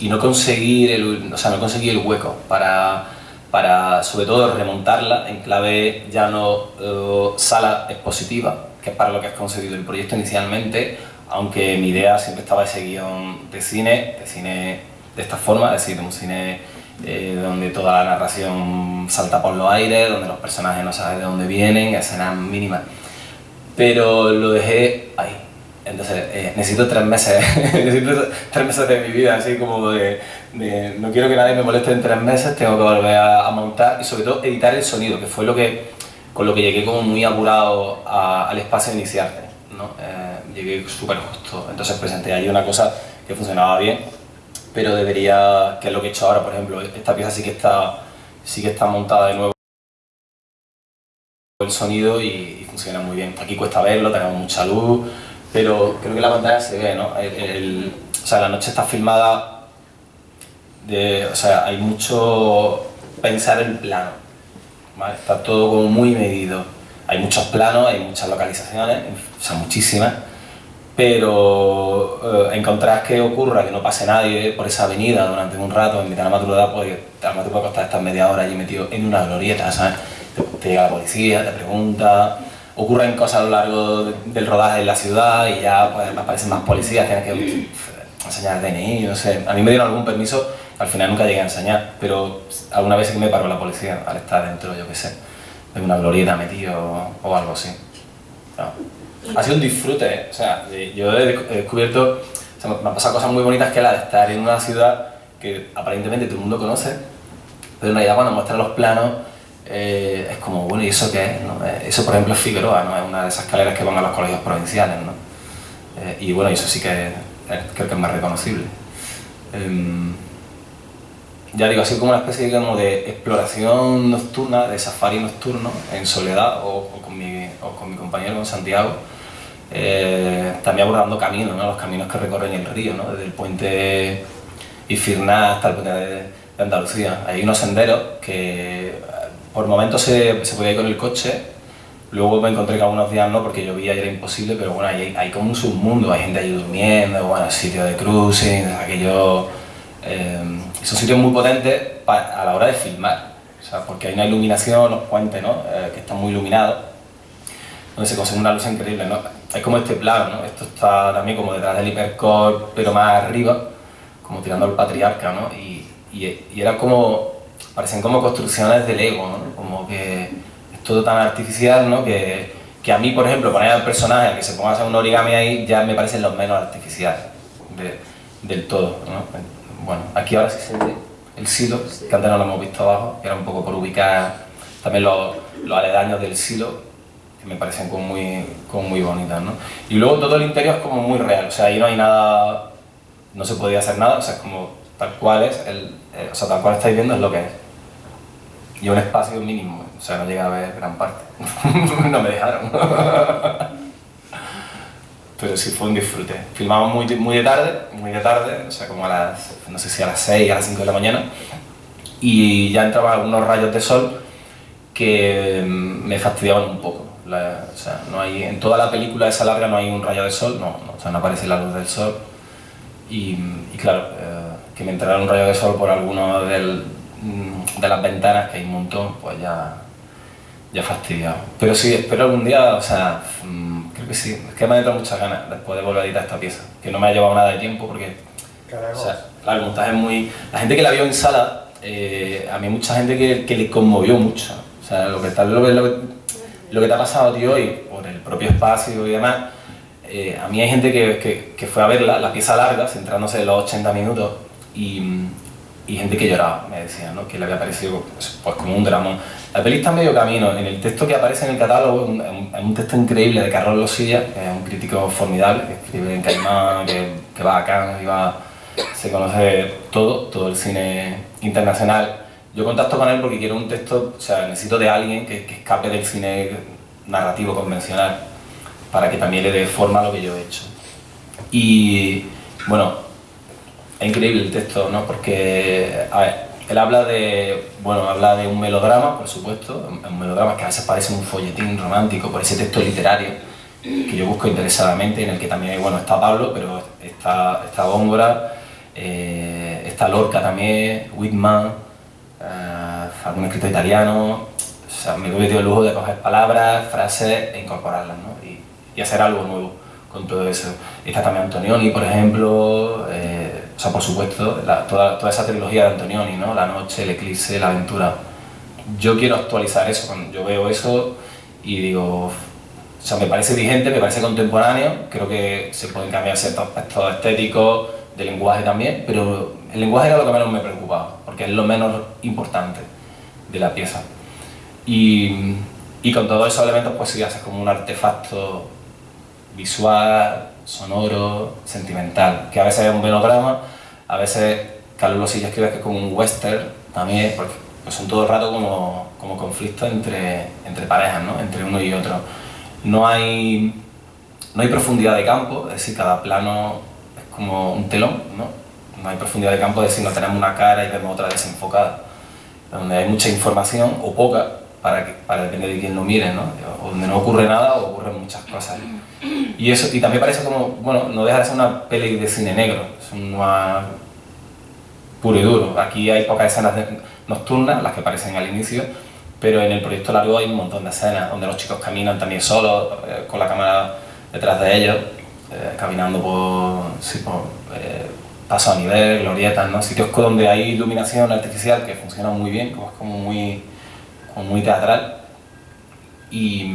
y no conseguir el, o sea, no conseguir el hueco para, para sobre todo remontarla en clave ya no uh, sala expositiva, que es para lo que has concebido el proyecto inicialmente, aunque mi idea siempre estaba ese guion de cine, de cine de esta forma, es decir, de un cine eh, donde toda la narración salta por los aires, donde los personajes no saben de dónde vienen, escenas mínimas. Pero lo dejé ahí, entonces, eh, necesito tres meses, (laughs) necesito tres meses de mi vida, así como de, no quiero que nadie me moleste en tres meses, tengo que volver a, montar y sobre todo editar el sonido, que fue lo que, con lo que llegué como muy apurado al espacio de iniciarte. ¿no? Eh, llegué súper justo, entonces presenté allí una cosa que funcionaba bien, pero debería, que es lo que he hecho ahora, por ejemplo, esta pieza sí que está, sí que está montada de nuevo el sonido y, funciona muy bien. Aquí cuesta verlo, tenemos mucha luz, pero creo que la pantalla se ve, ¿no? o sea, la noche está filmada, de, o sea, hay mucho pensar en plano. Está todo como muy medido. Hay muchos planos, hay muchas localizaciones, o sea, muchísimas, pero eh, encontrar que ocurra que no pase nadie por esa avenida durante un rato en mitad de la madrugada, pues a lo te puede costar estar media hora allí metido en una glorieta, ¿sabes? te llega la policía, te pregunta, ocurren cosas a lo largo del rodaje en la ciudad y ya pues, aparecen más policías, tienes que enseñar DNI, no sé. A mí me dieron algún permiso, al final nunca llegué a enseñar, pero alguna vez que me paró la policía al estar dentro, yo qué sé, de una glorieta metido o algo así. Ha sido un disfrute, ¿eh? o sea, yo he descubierto, o sea, me han pasado cosas muy bonitas que la de estar en una ciudad que aparentemente todo el mundo conoce, pero en realidad cuando muestran los planos eh, es como, bueno, ¿y eso qué es? Eh, eso, por ejemplo, es Figueroa, ¿no? es una de esas escaleras que van a los colegios provinciales. ¿no? Eh, y bueno, eso sí que creo que es más reconocible. Em, ya digo, así como una especie digamos, de exploración nocturna, de safari nocturno, en soledad o, con, mi, o con mi compañero, con Santiago, también abordando caminos, ¿no? los caminos que recorren el río, ¿no? desde el puente Ifirná hasta el puente de, Andalucía. Hay unos senderos que por momentos se, se podía ir con el coche, luego me encontré que algunos días no, porque llovía y era imposible, pero bueno, hay, hay como un submundo, hay gente ahí durmiendo, bueno, sitios de cruising, aquello... Eh, son sitios muy potentes a la hora de filmar, o sea, porque hay una iluminación, los puentes, ¿no? Eh, que están muy iluminados, donde se consigue una luz increíble, ¿no? Es como este plano, ¿no? Esto está también como detrás del hipercore, pero más arriba, como tirando al patriarca, ¿no? Y, y, y era como parecen como construcciones de Lego, ¿no? como que es todo tan artificial, ¿no? que, que a mí, por ejemplo, poner al personaje que se ponga a hacer un origami ahí ya me parecen los menos artificiales del todo. ¿no? Bueno, aquí ahora sí se ve el silo, que antes no lo hemos visto abajo, que era un poco por ubicar también los, los aledaños del silo, me parecen como muy, como muy bonitas. ¿no? Y luego todo el interior es como muy real, o sea, ahí no hay nada, no se podía hacer nada, o sea, es como tal cual es, el, eh, o sea, tal cual estáis viendo es lo que es y un espacio mínimo, o sea, no llega a ver gran parte. (laughs) no me dejaron. (laughs) Pero sí fue un disfrute. Filmamos muy, muy de tarde, muy de tarde, o sea, como a las, no sé si a las 6, a las 5 de la mañana, y ya entraban algunos rayos de sol que mm, me fastidiaban un poco. O sea, no hay, en toda la película esa larga no hay un rayo de sol, no, o sea, no aparece la luz del sol. Y, claro, eh, que me entrara un rayo de sol por alguno del, Mm, de las ventanas, que hay un montón, pues ya, ya fastidiado. Pero sí, espero algún día, o sea, mm, creo que sí, es que me ha entrado muchas ganas después de volver a editar esta pieza, que no me ha llevado nada de tiempo porque, o sea, claro, el montaje es muy... La gente que la vio en sala, eh, a mí mucha gente que, que, le conmovió mucho, o sea, lo que, tal, lo, que, lo, que, te ha pasado a ti hoy, por el propio espacio y demás, eh, a mí hay gente que, que, que, fue a verla, la pieza larga, centrándose en los 80 minutos, y, y gente que lloraba, me decía, ¿no? que le había parecido pues, pues, como un dramón. La peli está medio camino, en el texto que aparece en el catálogo, es un, texto increíble de Carlos Losilla, que es un crítico formidable, que escribe en Caimán, que, que va a Cannes, y se conoce todo, todo el cine internacional. Yo contacto con él porque quiero un texto, o sea, necesito de alguien que, que escape del cine narrativo convencional, para que también le dé forma a lo que yo he hecho. Y bueno, es increíble el texto, ¿no? Porque, a ver, él habla de, bueno, habla de un melodrama, por supuesto, un melodrama que a veces parece un folletín romántico por ese texto literario que yo busco interesadamente, en el que también, bueno, está Pablo, pero está, está Góngora, eh, está Lorca también, Whitman, eh, algún escritor italiano, o sea, me doy el lujo de coger palabras, frases e incorporarlas, ¿no? Y, y hacer algo nuevo con todo eso. Está también Antonioni, por ejemplo, eh, o sea, por supuesto, toda, toda, esa trilogía de Antonioni, ¿no? La noche, el eclipse, la aventura. Yo quiero actualizar eso, yo veo eso y digo, o sea, me parece vigente, me parece contemporáneo, creo que se pueden cambiar ciertos aspectos estéticos, de lenguaje también, pero el lenguaje era lo que menos me preocupaba, porque es lo menos importante de la pieza. Y, con todos esos elementos pues sí haces como un artefacto visual, sonoro, sentimental, que a veces es un venograma, a veces Carlos Losilla escribe que es como un western también, porque pues son todo el rato como, como conflictos entre, entre parejas, ¿no? entre uno y otro. No hay, no hay profundidad de campo, es decir, cada plano es como un telón, ¿no? No hay profundidad de campo, es decir, no tenemos una cara y vemos otra desenfocada, donde hay mucha información o poca, para, que, para depender de quién lo mire, ¿no? donde no ocurre nada o ocurren muchas cosas. Y, eso, y también parece como, bueno, no deja de ser una peli de cine negro, es una puro y duro. Aquí hay pocas escenas nocturnas, las que aparecen al inicio, pero en el proyecto largo hay un montón de escenas donde los chicos caminan también solos, eh, con la cámara detrás de ellos, eh, caminando por, sí, eh, paso a nivel, glorietas, ¿no? sitios donde hay iluminación artificial que funciona muy bien, como es como muy, muy teatral. Y,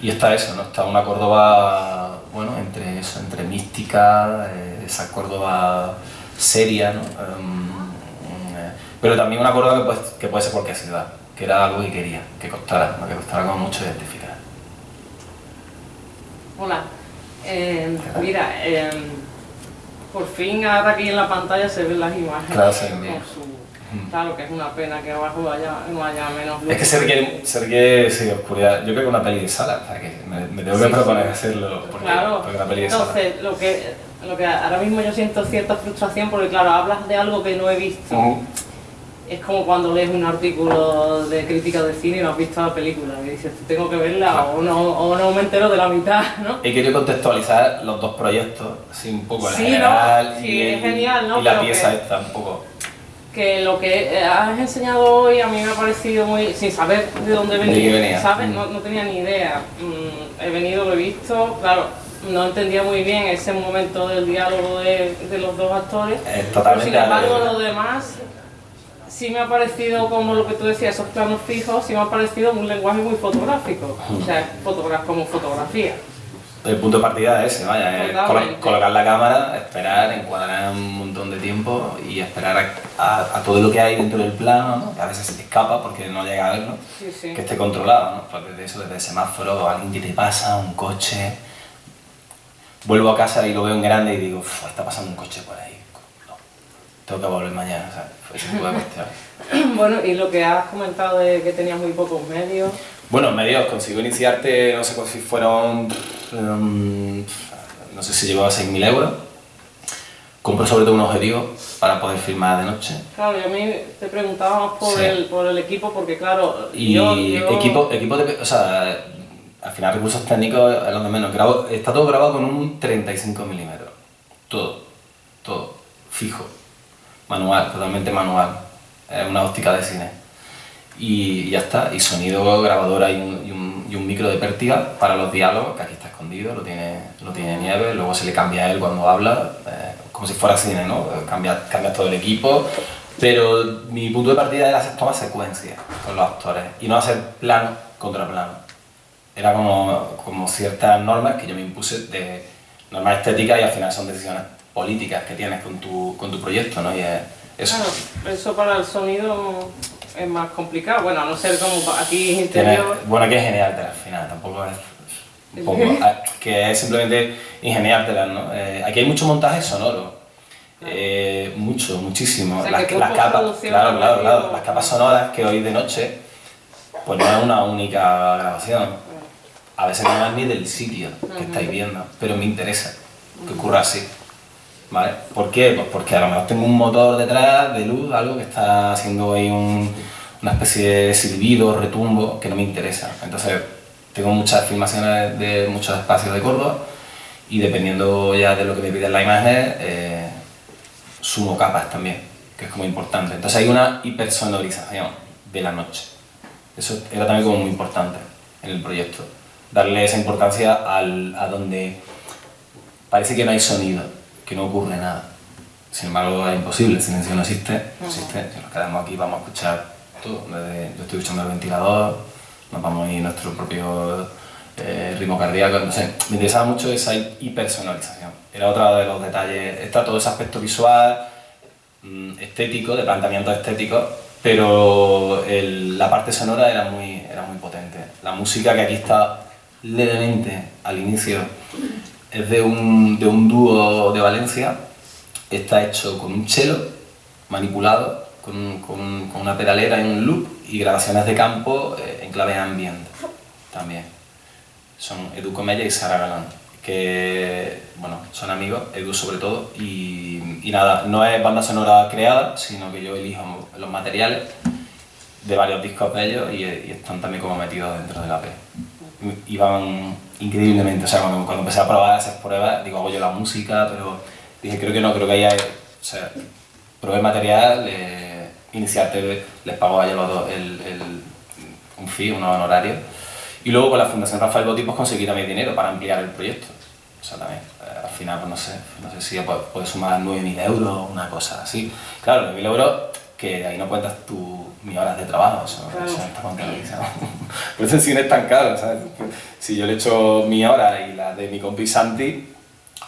y está eso, ¿no? está una Córdoba, bueno, entre eso, entre mística, esa Córdoba seria, ¿no? Em, pero también una Córdoba que puede, que puede ser cualquier ciudad, que era algo que quería, que costara, que costara como mucho identificar. Hola, eh, mira, eh, por fin ahora aquí en la pantalla se ven las imágenes. Claro, sí, Claro que es una pena que abajo haya, no haya menos luz. Es que se requiere, se requiere sí, oscuridad. Yo creo que una peli de sala, o sea, que me, me tengo que proponer hacerlo porque, claro. porque una peli de Entonces, sala. lo que, lo que ahora mismo yo siento cierta frustración porque claro, hablas de algo que no he visto. Es como cuando lees un artículo de crítica de cine y no has visto la película y dices, tengo que verla o no, o no me entero de la mitad, ¿no? He querido contextualizar los dos proyectos, así un poco la Sí, ¿no? general Sí, y, es genial, ¿no? y la Pero pieza que- esta un poco. que lo que eh, has enseñado hoy a mí me ha parecido muy... sin saber de dónde ¿De venía, venía? ¿sabes? Mm. No, no tenía ni idea. Mm, he venido, lo he visto, claro, no entendía muy bien ese momento del diálogo de, de los dos actores. Es Pero totalmente sin embargo, lo demás sí me ha parecido, como lo que tú decías, esos planos fijos, sí me ha parecido un lenguaje muy fotográfico. O sea, fotogra como fotografía. El punto de partida es ese, vaya, es colocar la cámara, esperar, encuadrar un montón de tiempo y esperar a, a- a todo lo que hay dentro del plano, ¿no? que a veces se te escapa porque no llega a verlo, Sí, sí. que esté controlado, ¿no? Pues desde eso, desde el semáforo, alguien que te pasa, un coche. Vuelvo a casa y lo veo en grande y digo, "Uf, está pasando un coche por ahí. Tengo que volver mañana, ¿sabes? Ese tipo de cuestiones. (laughs) Bueno, y lo que has comentado de que tenías muy pocos medios. Bueno, medios, consigo iniciarte, no sé si fueron, mm, no sé si llegó a 6.000 euros. Compro sobre todo un objetivo para poder filmar de noche. Claro, y a mí te preguntaba más por, Sí. el, por el equipo, porque claro, Y yo, yo- equipo, equipo de, o sea, al final recursos técnicos es lo de menos. Grabo- está todo grabado con un 35 milímetros. Todo, todo, fijo, manual, totalmente manual. Es una óptica de cine. Y ya está, y sonido, grabadora y un, y un- y un micro de pértiga para los diálogos, que aquí está escondido, lo tiene, lo tiene Nieve, luego se le cambia a él cuando habla, eh, como si fuera cine, ¿no? Cambia, cambia todo el equipo, pero mi punto de partida era hacer tomas secuencias con los actores y no hacer plano contra plano. Era como, como ciertas normas que yo me impuse de normas estéticas y al final son decisiones políticas que tienes con tu, con tu proyecto, ¿no? Y es eso. Claro, eso para el sonido es más complicado. Bueno, a no ser como aquí interior. bueno, que es ingeniártela al final, tampoco es poco, (laughs) ah, que es simplemente ingeniártela, ¿no? Eh, aquí hay mucho montaje sonoro, eh, mucho, muchísimo. O sea, las, capas, claro, claro, claro, las capas sonoras que oís de noche, pues no es una única grabación. A veces no es ni del sitio que estáis viendo, pero me interesa que ocurra así. ¿Vale? ¿Por qué? Pues porque a lo mejor tengo un motor detrás de luz, algo que está haciendo ahí un- una especie de silbido, retumbo, que no me interesa. Entonces, tengo muchas filmaciones de muchos espacios de Córdoba y dependiendo ya de lo que me piden las imágenes, eh, sumo capas también, que es como importante. Entonces hay una hipersonorización de la noche. Eso era también como muy importante en el proyecto. Darle esa importancia al, a donde parece que no hay sonido, que no ocurre nada. Sin embargo, es imposible, el silencio no existe, no existe. Si nos quedamos aquí vamos a escuchar todo. Desde, yo estoy escuchando el ventilador, nos vamos a ir nuestro propio eh, ritmo cardíaco. Entonces, me interesaba mucho esa hipersonalización. Era otro de los detalles. Está todo ese aspecto visual, mm, estético, de planteamiento estético, pero el- la parte sonora era muy, era muy potente. La música que aquí está levemente al inicio es de un, de un dúo de Valencia, está hecho con un cello manipulado, con, con- una pedalera y un loop y grabaciones de campo eh, en clave ambient también. Son Edu Comella y Sara Galán, que bueno, son amigos, Edu sobre todo, y, y nada, no es banda sonora creada, sino que yo elijo los materiales de varios discos de ellos y, y están también como metidos dentro de la P. Y van increíblemente, o sea, cuando, cuando empecé a probar esas pruebas, digo, hago yo la música, pero dije, creo que no, creo que ahí hay, o sea, probé material, eh, iniciarte, les pago a ellos los dos el, el- un fee, unos honorarios, y luego con la Fundación Rafael Boti pues conseguí también dinero para ampliar el proyecto. O sea, también, eh, al final, pues no sé, no sé si puedes puedes sumar 9.000 euros, una cosa así. Claro, 9.000 euros que ahí no cuentas tu, mis horas de trabajo, eso, Claro. eso está contabilizado. Por eso el cine es tan caro, ¿sabes? Si yo le echo mi hora y la de mi compi Santi,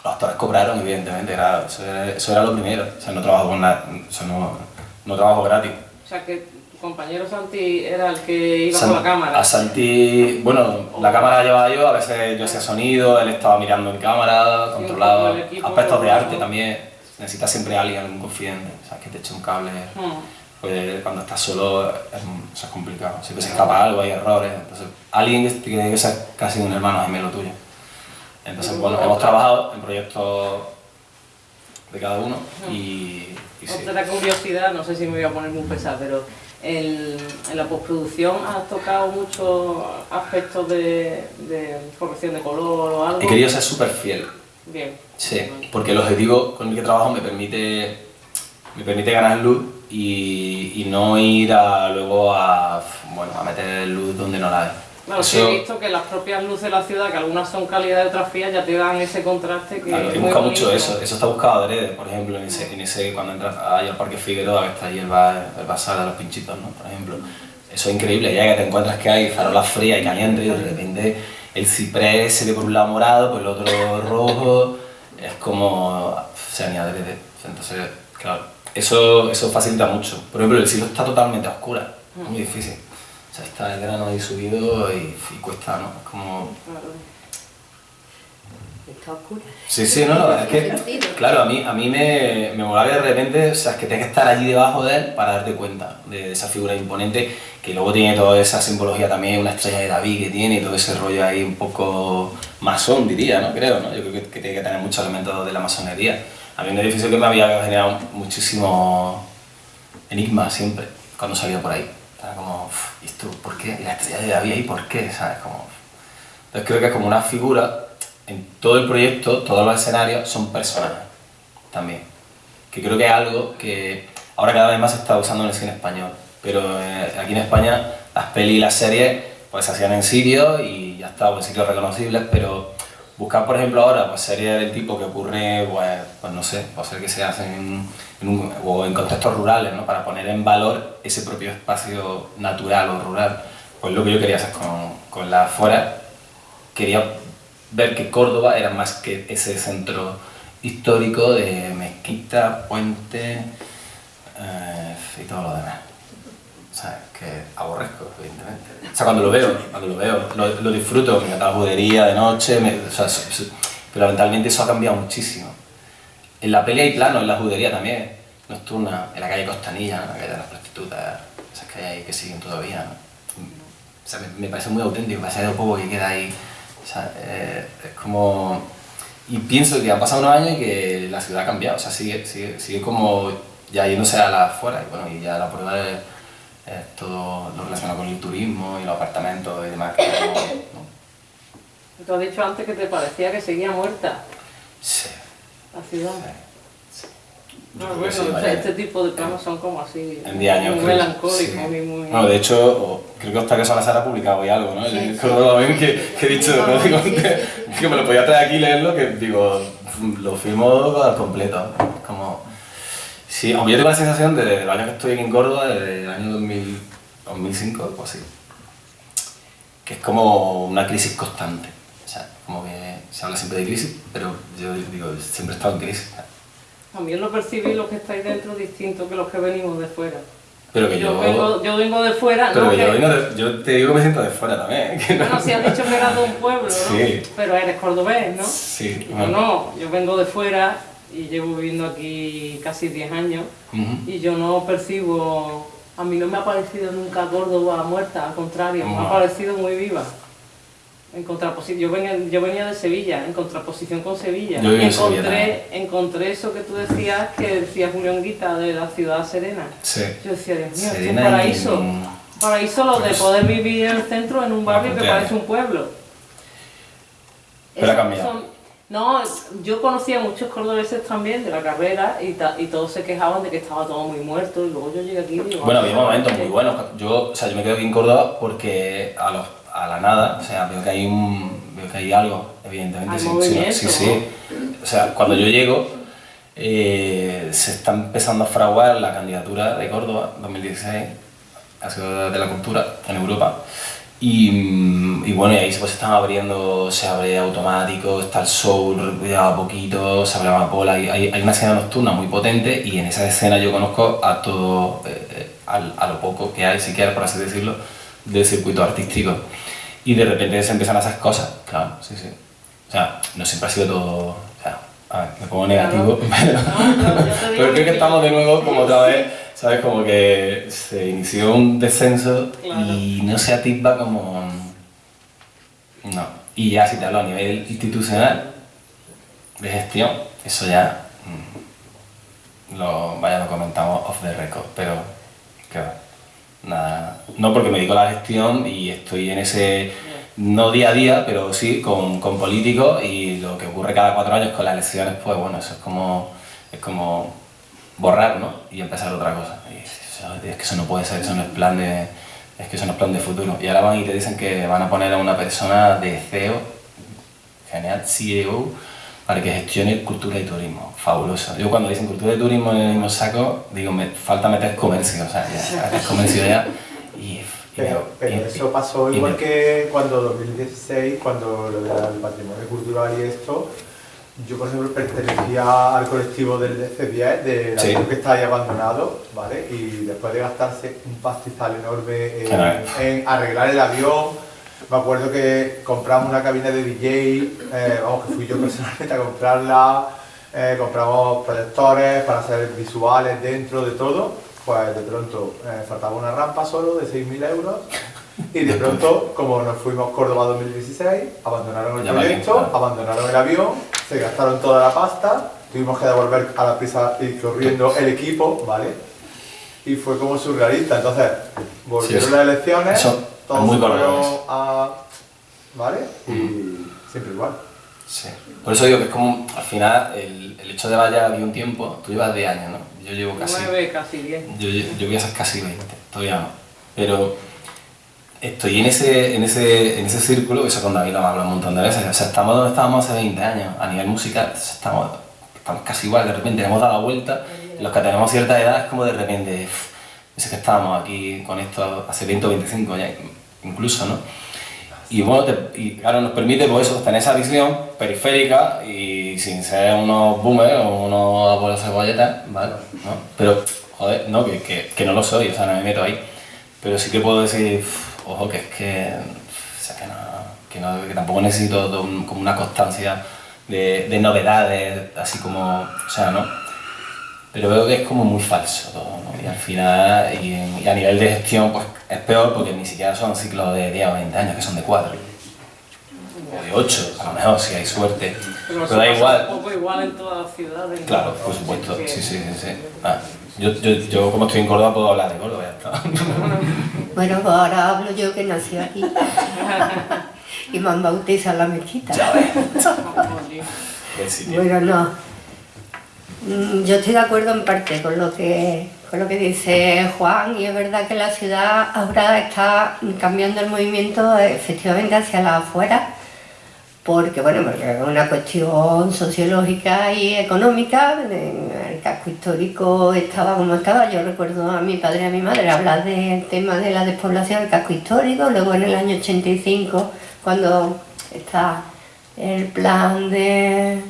los actores cobraron, evidentemente, era, eso, era, eso era lo primero. O sea, no trabajo con nada, o sea, no, no trabajo gratis. O sea que tu compañero Santi era el que iba San- con la cámara. A Santi, bueno, la cámara la llevaba yo, a veces yo hacía sonido, él estaba mirando en cámara, controlaba equipo, aspectos de arte también. Necesitas siempre a alguien, algún confidente, ¿sabes? Que te eche un cable. Hmm. Cuando estás solo es, es complicado, siempre se escapa algo, hay errores. Entonces, alguien que tiene que ser casi un hermano gemelo tuyo. Entonces, Pero bueno, bueno, hemos trabajado en proyectos de cada uno y, y sí. Otra curiosidad, no sé si me voy a poner muy pesada, pero en, en la postproducción has tocado muchos aspectos de, de corrección de color o algo. He querido ser súper fiel. Bien. Sí, porque el objetivo con el que trabajo me permite, me permite ganar luz y, y no ir a, luego a, bueno, a meter luz donde no la hay. Claro, sí Eso- he visto que las propias luces de la ciudad, que algunas son calidad y otras frías, ya te dan ese contraste que Claro, es he muy mucho eso, eso está buscado adrede, por ejemplo, en ese, en ese cuando entras ahí al Parque Figueroa, que está ahí el, bar, el bazar de los pinchitos, ¿no? Por ejemplo, eso es increíble, ya que te encuentras que hay farolas frías y calientes y de repente el ciprés se ve por un lado morado, por el otro rojo, es como, sea, ni adrede, entonces, claro, eso, eso facilita mucho. Por ejemplo, el cielo está totalmente a oscura, es muy difícil. O sea, está el grano ahí subido y, y cuesta, ¿no? Es como... Está oscura. Sí, sí, no, no, es que, claro, a mí, a mí me, me molaba de repente, o sea, es que tienes que estar allí debajo de él para darte cuenta de esa figura imponente, que luego tiene toda esa simbología también, una estrella de David que tiene y todo ese rollo ahí un poco masón, diría, ¿no? Creo, ¿no? Yo creo que, que tiene que tener muchos elementos de la masonería. A mí un edificio que me había generado muchísimo enigma siempre, cuando salía por ahí. Estaba como, "Uf, ¿y esto por qué? ¿Y la estrella de David ahí por qué? ¿Sabes? Como... Entonces creo que es como una figura, en todo el proyecto, todos los escenarios son personajes también. Que creo que es algo que ahora cada vez más se está usando en el cine español. Pero eh, aquí en España las pelis y las series pues se hacían en sitios y ya está, en sitios reconocibles, pero buscar por ejemplo ahora pues, series del tipo que ocurre, pues, pues no sé, puede ser que se hacen en, o en contextos rurales, ¿no? para poner en valor ese propio espacio natural o rural. Pues lo que yo quería hacer con, con la afuera, quería ver que Córdoba era más que ese centro histórico de mezquita, puente eh, y todo lo demás. ¿Sabes? Que aborrezco, evidentemente. O sea, cuando lo veo, cuando lo veo, lo, lo disfruto, me encanta la judería de noche, me- o sea, so- so- pero lamentablemente eso ha cambiado muchísimo. En la peli hay planos, en la judería también, nocturna, en la calle Costanilla, ¿no? la calle de las prostitutas, esas hay ahí que siguen todavía. ¿no? O sea, me, me parece muy auténtico, me parece de poco que queda ahí. O sea, eh, es como... Y pienso que han pasado unos años y que la ciudad ha cambiado, o sea, sigue, sigue, sigue como ya yéndose a la afuera, y bueno, y ya la prueba es, todo lo relacionado con el turismo y los apartamentos y demás. Que (coughs) no- Tú has dicho antes que te parecía que seguía muerta Sí, la ciudad. sí. No, Yo que bueno, sí, o sea, vaya. este tipo de planos son como así, En 10 años. muy creo- melancólicos sí. y muy... No, de hecho, creo que Octavio Salazar ha publicado hoy algo, ¿no? Ben (laughs) que, que he dicho, ¿no? Sí, Digo, sí, que, sí. que me lo podía traer aquí y leerlo, que digo, lo firmo al completo. Como... Sí, aunque yo tengo la sensación de, desde el año que estoy aquí en Córdoba, desde el año 2000, 2005 o así, que es como una crisis constante. O sea, como que se habla siempre de crisis, pero yo digo, siempre he estado en crisis. También lo percibís los que estáis dentro distinto que los que venimos de fuera. Pero que yo, yo... vengo, yo vengo de fuera, Pero no que yo, que- vengo de- yo te digo que me siento de fuera también. que no- Bueno, si has dicho que eras de un pueblo, ¿no? Sí. Pero eres cordobés, ¿no? Sí, bueno. no, yo vengo de fuera y llevo viviendo aquí casi 10 años y yo no percibo, a mí no me ha parecido nunca Córdoba muerta, al contrario, me ha parecido muy viva. En contraposición, yo venía, yo venía de Sevilla, en contraposición con Sevilla. Yo encontré, Sevilla encontré eso que tú decías, que decía Julián Guita de la ciudad serena. Sí. Yo decía, Dios mío, es un y- paraíso. Paraíso lo de Pues- poder vivir en el centro en un barrio que parece un pueblo. Pero ha cambiado. son- no, yo conocía a muchos cordobeses también de la carrera y, ta- y todos se quejaban de que estaba todo muy muerto y luego yo llegué aquí y digo... Bueno, "Ah, había momentos muy buenos. Yo, o sea, yo me quedo aquí en Córdoba porque a, los, a la nada, o sea, veo que hay un, veo que hay algo, evidentemente. Sí, sí, sí. O sea, cuando yo llego, eh, se está empezando a fraguar la candidatura de Córdoba 2016, ha sido de la cultura en Europa. Y, mm, y bueno, y ahí se pues están abriendo, se abre automático, está el soul ya a poquito, se abre amapola, hay, hay, hay una escena nocturna muy potente y en esa escena yo conozco a todo, eh, eh, a, lo poco que hay, si quieres, por así decirlo, del circuito artístico. Y de repente se empiezan a hacer cosas, claro, sí, sí. O sea, no siempre ha sido todo, o sea, a ver, me pongo negativo, (laughs) pero, pero creo que estamos de nuevo como otra vez, (laughs) ¿sabes? Como que se inició un descenso y no se atisba como... No. Y ya si te hablo a nivel institucional, de gestión, eso ya mm, lo, vaya, lo comentamos off the record, pero va, nada, no porque me dedico a la gestión y estoy en ese, no día a día, pero sí con, con políticos y lo que ocurre cada cuatro años con las elecciones, pues bueno, eso es como, es como borrar, ¿no? Y empezar otra cosa. Y eso- es que eso no puede ser, eso no es plan de, es que eso no es plan de futuro. Y ahora van y te dicen que van a poner a una persona de CEO, genial, CEO, para que gestione cultura y turismo. Fabuloso. Yo cuando dicen cultura y turismo en el mismo saco, digo, me falta meter comercio, o sea, ya, (laughs) meter comercio ya. Y, y Pero, me- pero y- eso pasó y igual me- que cuando 2016, cuando lo del patrimonio cultural y esto, yo por ejemplo pertenecía al colectivo del DC10, del Sí. avión que está ahí abandonado, ¿vale? Y después de gastarse un pastizal enorme en, arreglar el avión, me acuerdo que compramos una cabina de DJ, eh, vamos, que fui yo (laughs) personalmente a comprarla, eh, compramos proyectores para hacer visuales dentro de todo, pues de pronto eh, faltaba una rampa solo de 6.000 euros y de pronto, como nos fuimos Córdoba 2016, abandonaron el Ya proyecto, claro. abandonaron el avión, se gastaron toda la pasta, tuvimos que devolver a la prisa y corriendo el equipo, ¿vale? Y fue como surrealista, entonces volvieron Sí, las elecciones, Eso es todos muy a... ¿vale? Y siempre igual. Sí. Por eso digo que es como, al final, el, el hecho de vaya de un tiempo, tú llevas 10 años, ¿no? Yo llevo casi... Nueve, casi diez. Yo, yo voy a ser casi 20, todavía no. Pero estoy en ese, en ese, en ese círculo, eso con David lo hemos hablado un montón de veces. O sea, estamos donde estábamos hace 20 años, a nivel musical, estamos, estamos casi igual, de repente hemos dado la vuelta. Los que tenemos cierta edad es como de repente, "Uf, ese que estábamos aquí con esto hace 20 o 25 ya, incluso, ¿no? Y bueno, y claro, nos permite pues eso, tener esa visión periférica y sin ser unos boomers o unos abuelos cebolletas, ¿vale? ¿No? Pero, joder, no, que, que, que no lo soy, o sea, no me meto ahí. Pero sí que puedo decir, "Uf, ojo, que es que, o sea, que, no, que, no- que tampoco necesito un- como una constancia de, de novedades, así como, o sea, ¿no? Pero veo que es como muy falso todo, ¿no? Y al final, y, a nivel de gestión, pues es peor porque ni siquiera son ciclos de 10 o 20 años, que son de 4. O de 8, a lo mejor, si hay suerte. Pero, da igual. Un poco igual en todas las ciudades. Claro, por supuesto, sí, sí, sí. sí. Ah, yo, yo, yo, como estoy en Córdoba, puedo hablar de Córdoba, ya está. (laughs) Bueno, pues ahora hablo yo que nací aquí. (laughs) y me han bautizado en la mezquita. Jolín. Buen sitio. Bueno, no. Mm, Yo estoy de acuerdo en parte con lo que con lo que dice Juan y es verdad que la ciudad ahora está cambiando el movimiento efectivamente hacia la afuera porque bueno es una cuestión sociológica y económica el casco histórico estaba como estaba. Yo recuerdo a mi padre y a mi madre hablar del tema de la despoblación del casco histórico luego en el año 85 cuando está el plan de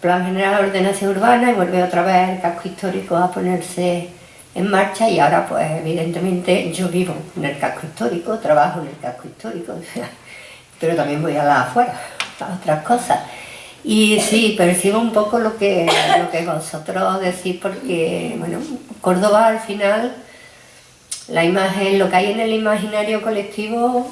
Plan General de Ordenación Urbana y vuelve otra vez el casco histórico a ponerse en marcha y ahora pues evidentemente yo vivo en el casco histórico, trabajo en el casco histórico, pero también voy a la afuera, a otras cosas. Y sí, percibo un poco lo que, lo que vosotros decís porque, bueno, Córdoba al final, la imagen, lo que hay en el imaginario colectivo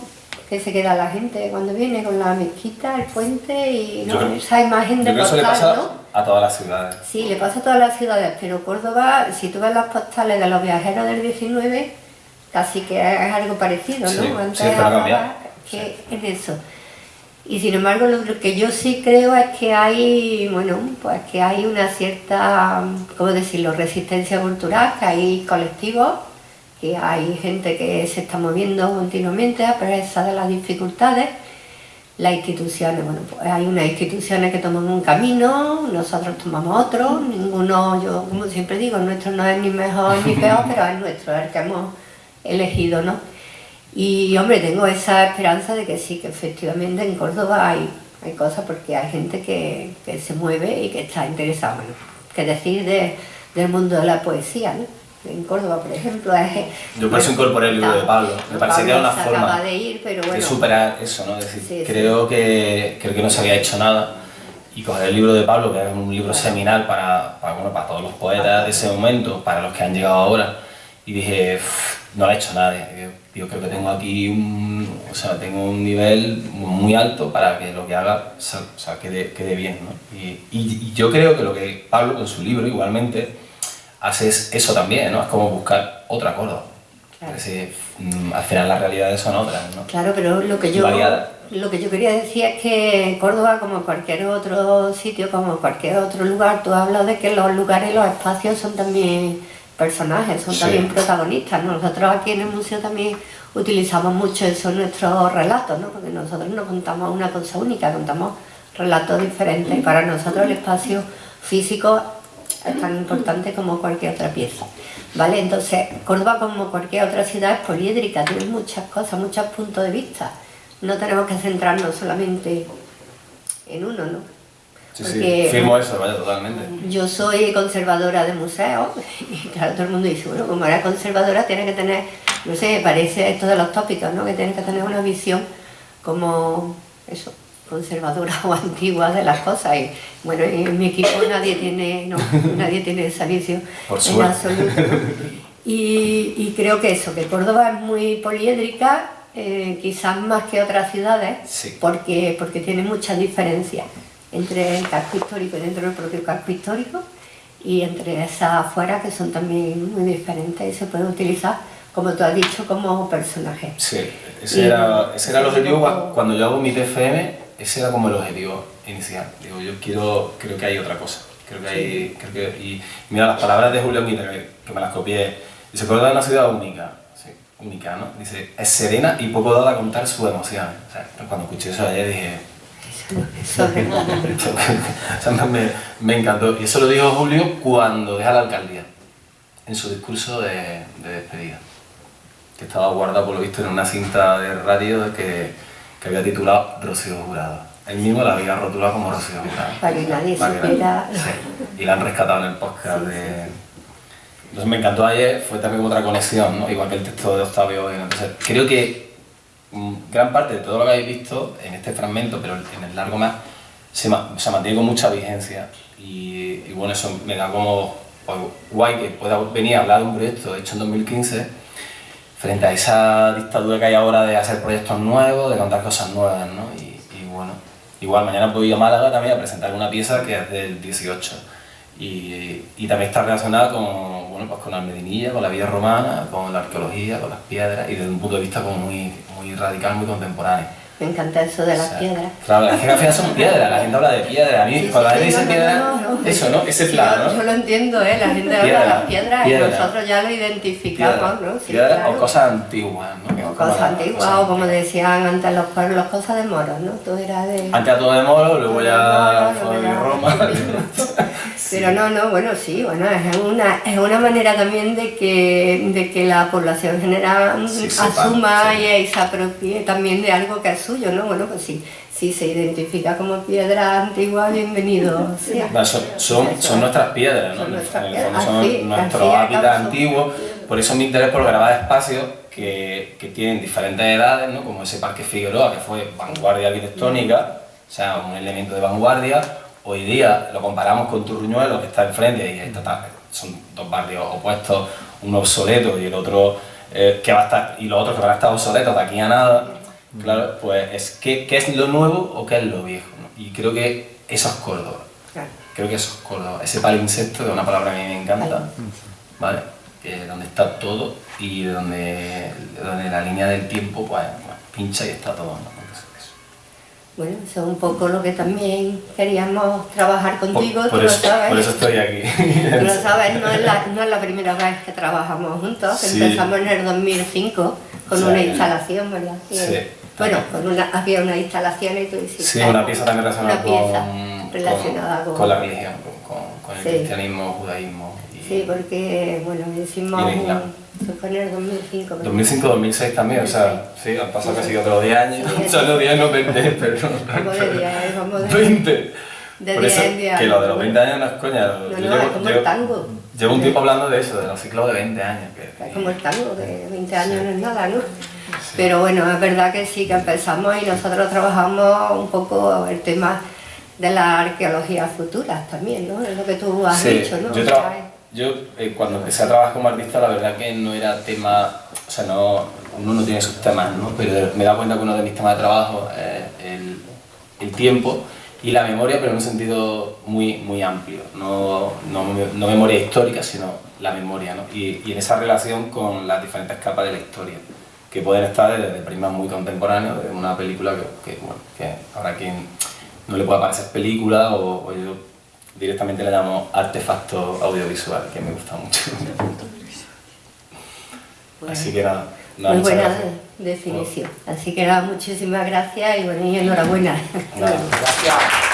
que se queda la gente cuando viene con la mezquita, el puente y esa imagen de postal, ¿no? a todas las ciudades. Sí, le pasa a todas las ciudades, pero Córdoba, si tú ves las postales de los viajeros del 19, casi que es algo parecido, ¿no? Sí, Antes sí, ahora, que es eso. Y sin embargo, lo que yo sí creo es que hay, bueno, pues que hay una cierta, ¿cómo decirlo?, resistencia cultural, que hay colectivos que hay gente que se está moviendo continuamente a pesar de las dificultades. Las instituciones, bueno, pues hay unas instituciones que toman un camino, nosotros tomamos otro, ninguno, yo como siempre digo, nuestro no es ni mejor ni peor, (laughs) pero es nuestro, el que hemos elegido, ¿no? Y hombre, tengo esa esperanza de que sí, que efectivamente en Córdoba hay, hay cosas porque hay gente que, que se mueve y que está interesada, bueno, que decir de, del mundo de la poesía, ¿no? en Córdoba, por ejemplo. Es, Yo por eso incorporé el libro de Pablo. Me parecía que era una forma de, ir, pero bueno. superar eso, ¿no? Es decir, creo, Que, creo que no se había hecho nada y coger el libro de Pablo, que es un libro seminal para, para, bueno, para todos los poetas de ese momento, para los que han llegado ahora, y dije, no lo ha hecho nadie. Yo creo que tengo aquí un, o sea, tengo un nivel muy alto para que lo que haga o sea, quede, quede bien. ¿no? Y, y, yo creo que lo que Pablo con su libro igualmente haces eso también, ¿no? Es como buscar otra Córdoba. Claro. Mm, al final las realidades son otras, ¿no? Claro, pero lo que yo lo que yo quería decir es que Córdoba, como cualquier otro sitio, como cualquier otro lugar, tú hablas de que los lugares los espacios son también personajes, son también protagonistas. Nosotros aquí en el museo también utilizamos mucho eso en nuestros relatos, ¿no? porque nosotros no contamos una cosa única, contamos relatos diferentes. Y para nosotros el espacio físico es tan importante como cualquier otra pieza. ¿Vale? Entonces, Córdoba, como cualquier otra ciudad, es poliédrica, tiene muchas cosas, muchos puntos de vista. No tenemos que centrarnos solamente en uno, ¿no? Sí, sí, firmo eso, vaya, totalmente. Yo soy conservadora de museos y claro, todo el mundo dice, bueno, como era conservadora tiene que tener, no sé, parece esto de los tópicos, ¿no? Que tiene que tener una visión como eso, conservadora (laughs) o antigua de las cosas y bueno, en mi equipo nadie tiene, no, nadie tiene esa visión en absoluto. Y, creo que eso, que Córdoba es muy poliédrica, eh, quizás más que otras ciudades, porque, porque tiene muchas diferencias entre el casco histórico y dentro del propio casco histórico y entre esas afuera que son también muy diferentes y se pueden utilizar como tú has dicho, como personaje. Sí, ese, era, ese era el objetivo cuando yo hago mi TFM, ese era como el objetivo inicial. Digo, yo quiero, creo que hay otra cosa. Creo que hay, creo que, y mira las palabras de Julio Mita, que, me las copié. Dice, Córdoba es una ciudad única. Sí, única, ¿no? Dice, es serena y poco dada a contar sus emociones. O sea, cuando escuché eso ayer dije... Me, me, encantó. Y eso lo dijo Julio cuando deja la alcaldía, en su discurso de, de despedida. Que estaba guardado, por lo visto, en una cinta de radio que que había titulado Rocío Jurado. Él mismo la había rotulado como Rocío Jurado. Para que nadie supiera. Y la han rescatado en el podcast de... Entonces me encantó ayer, fue también otra conexión, ¿no? igual que el texto de Octavio. Entonces creo que gran parte de todo lo que habéis visto en este fragmento, pero en el largo más, se, mantiene con mucha vigencia. Y, y, bueno, eso me da como pues, guay que pueda venir a hablar de un proyecto hecho en 2015 frente a esa dictadura que hay ahora de hacer proyectos nuevos, de contar cosas nuevas, ¿no? Y, bueno, igual mañana puedo ir a Málaga también a presentar una pieza que es del 18 y, y también está relacionada con, pues con la medinilla, con la vida romana, con la arqueología, con las piedras y desde un punto de vista como muy, muy radical, muy contemporáneo. Me encanta eso de las piedras. Claro, las que al final son piedras, la gente habla de piedras. A mí, cuando la gente dice piedra, eso, ¿no? Ese plan, ¿no? Yo lo entiendo, ¿eh? La gente habla de las piedras y nosotros ya lo identificamos, ¿no? piedras o cosas antiguas, ¿no? O cosas antiguas, o como decían antes los pueblos, cosas de moros, ¿no? Todo era de... Antes todo de moros, luego ya fue Roma. Pero no, no, bueno, sí, bueno, es una, es una manera también de que, de que la población general Sí, asuma sí. y se apropie también de algo que es suyo, ¿no? Bueno, pues sí, si se identifica como piedra antigua, bienvenido (laughs) sea. No, son, son, son es. nuestras piedras, ¿no? Son así, hábitats acaso. antiguos, por eso mi interés por grabar espacios que, que tienen diferentes edades, ¿no? como ese Parque Figueroa, que fue vanguardia arquitectónica, o sea, un elemento de vanguardia, hoy día lo comparamos con Turruñuelo, que está enfrente, y son dos barrios opuestos, uno obsoleto y el otro eh, que va a estar, y los otros que van a estar obsoletos de aquí a nada, claro, pues es ¿qué, qué es lo nuevo o qué es lo viejo, ¿no? Y creo que eso es Córdoba. Claro. Creo que eso es Córdoba. Ese palinsecto, que es una palabra que a mí me encanta, ¿vale? Que donde está todo y de donde, de donde la línea del tiempo pues, pues, pincha y está todo. ¿no? Eso. Bueno, eso es un poco lo que también queríamos trabajar contigo, Por, tú por lo eso, sabes. por eso estoy aquí. Tú lo sabes, no es, la, no es la primera vez que trabajamos juntos, Sí. empezamos en el 2005 con Sí. una instalación, ¿verdad? Sí. Bueno, con una, había una instalación y tú hiciste Sí, una pieza también relacionada, pieza con, relacionada con, con- la religión, con, con- el Sí. cristianismo, judaísmo. Y Sí, porque, bueno, hicimos. Eso el 2005. ¿verdad? 2005-2006 también, o sea, sí, han pasado casi otros 10 años. Sí. (laughs) O sea, no 10, no 20, (laughs) pero... Como de 10, como de... 20. De Por eso, 10 en 10 que lo de los años. 20 años no es coña. No, no, llevo, es como llevo- el tango. llevo un tiempo hablando de eso, de los ciclos de 20 años. Que, Es como el tango, que 20 años no es nada, ¿no? Pero bueno, es verdad que sí, que empezamos y nosotros trabajamos un poco el tema de la arqueología futura también, ¿no? Es lo que tú has Sí, dicho, ¿no? yo, eh, cuando empecé a trabajar como artista, la verdad que no era tema, o sea, no, uno no tiene sus temas, ¿no? Pero me dado cuenta que uno de mis temas de trabajo es el, el tiempo y la memoria, pero en un sentido muy, muy amplio, no, no, no memoria histórica, sino la memoria, ¿no? Y, y en esa relación con las diferentes capas de la historia, que pueden estar desde prismas muy contemporáneos, de una película que, que, bueno, que habrá quien no le pueda parecer película o, o yo directamente le llamo artefacto audiovisual, que me gusta mucho. Así que nada, nada Muy muchas buena gracias. definición. Así que nada, muchísimas gracias y bueno, y enhorabuena. Nada. Gracias.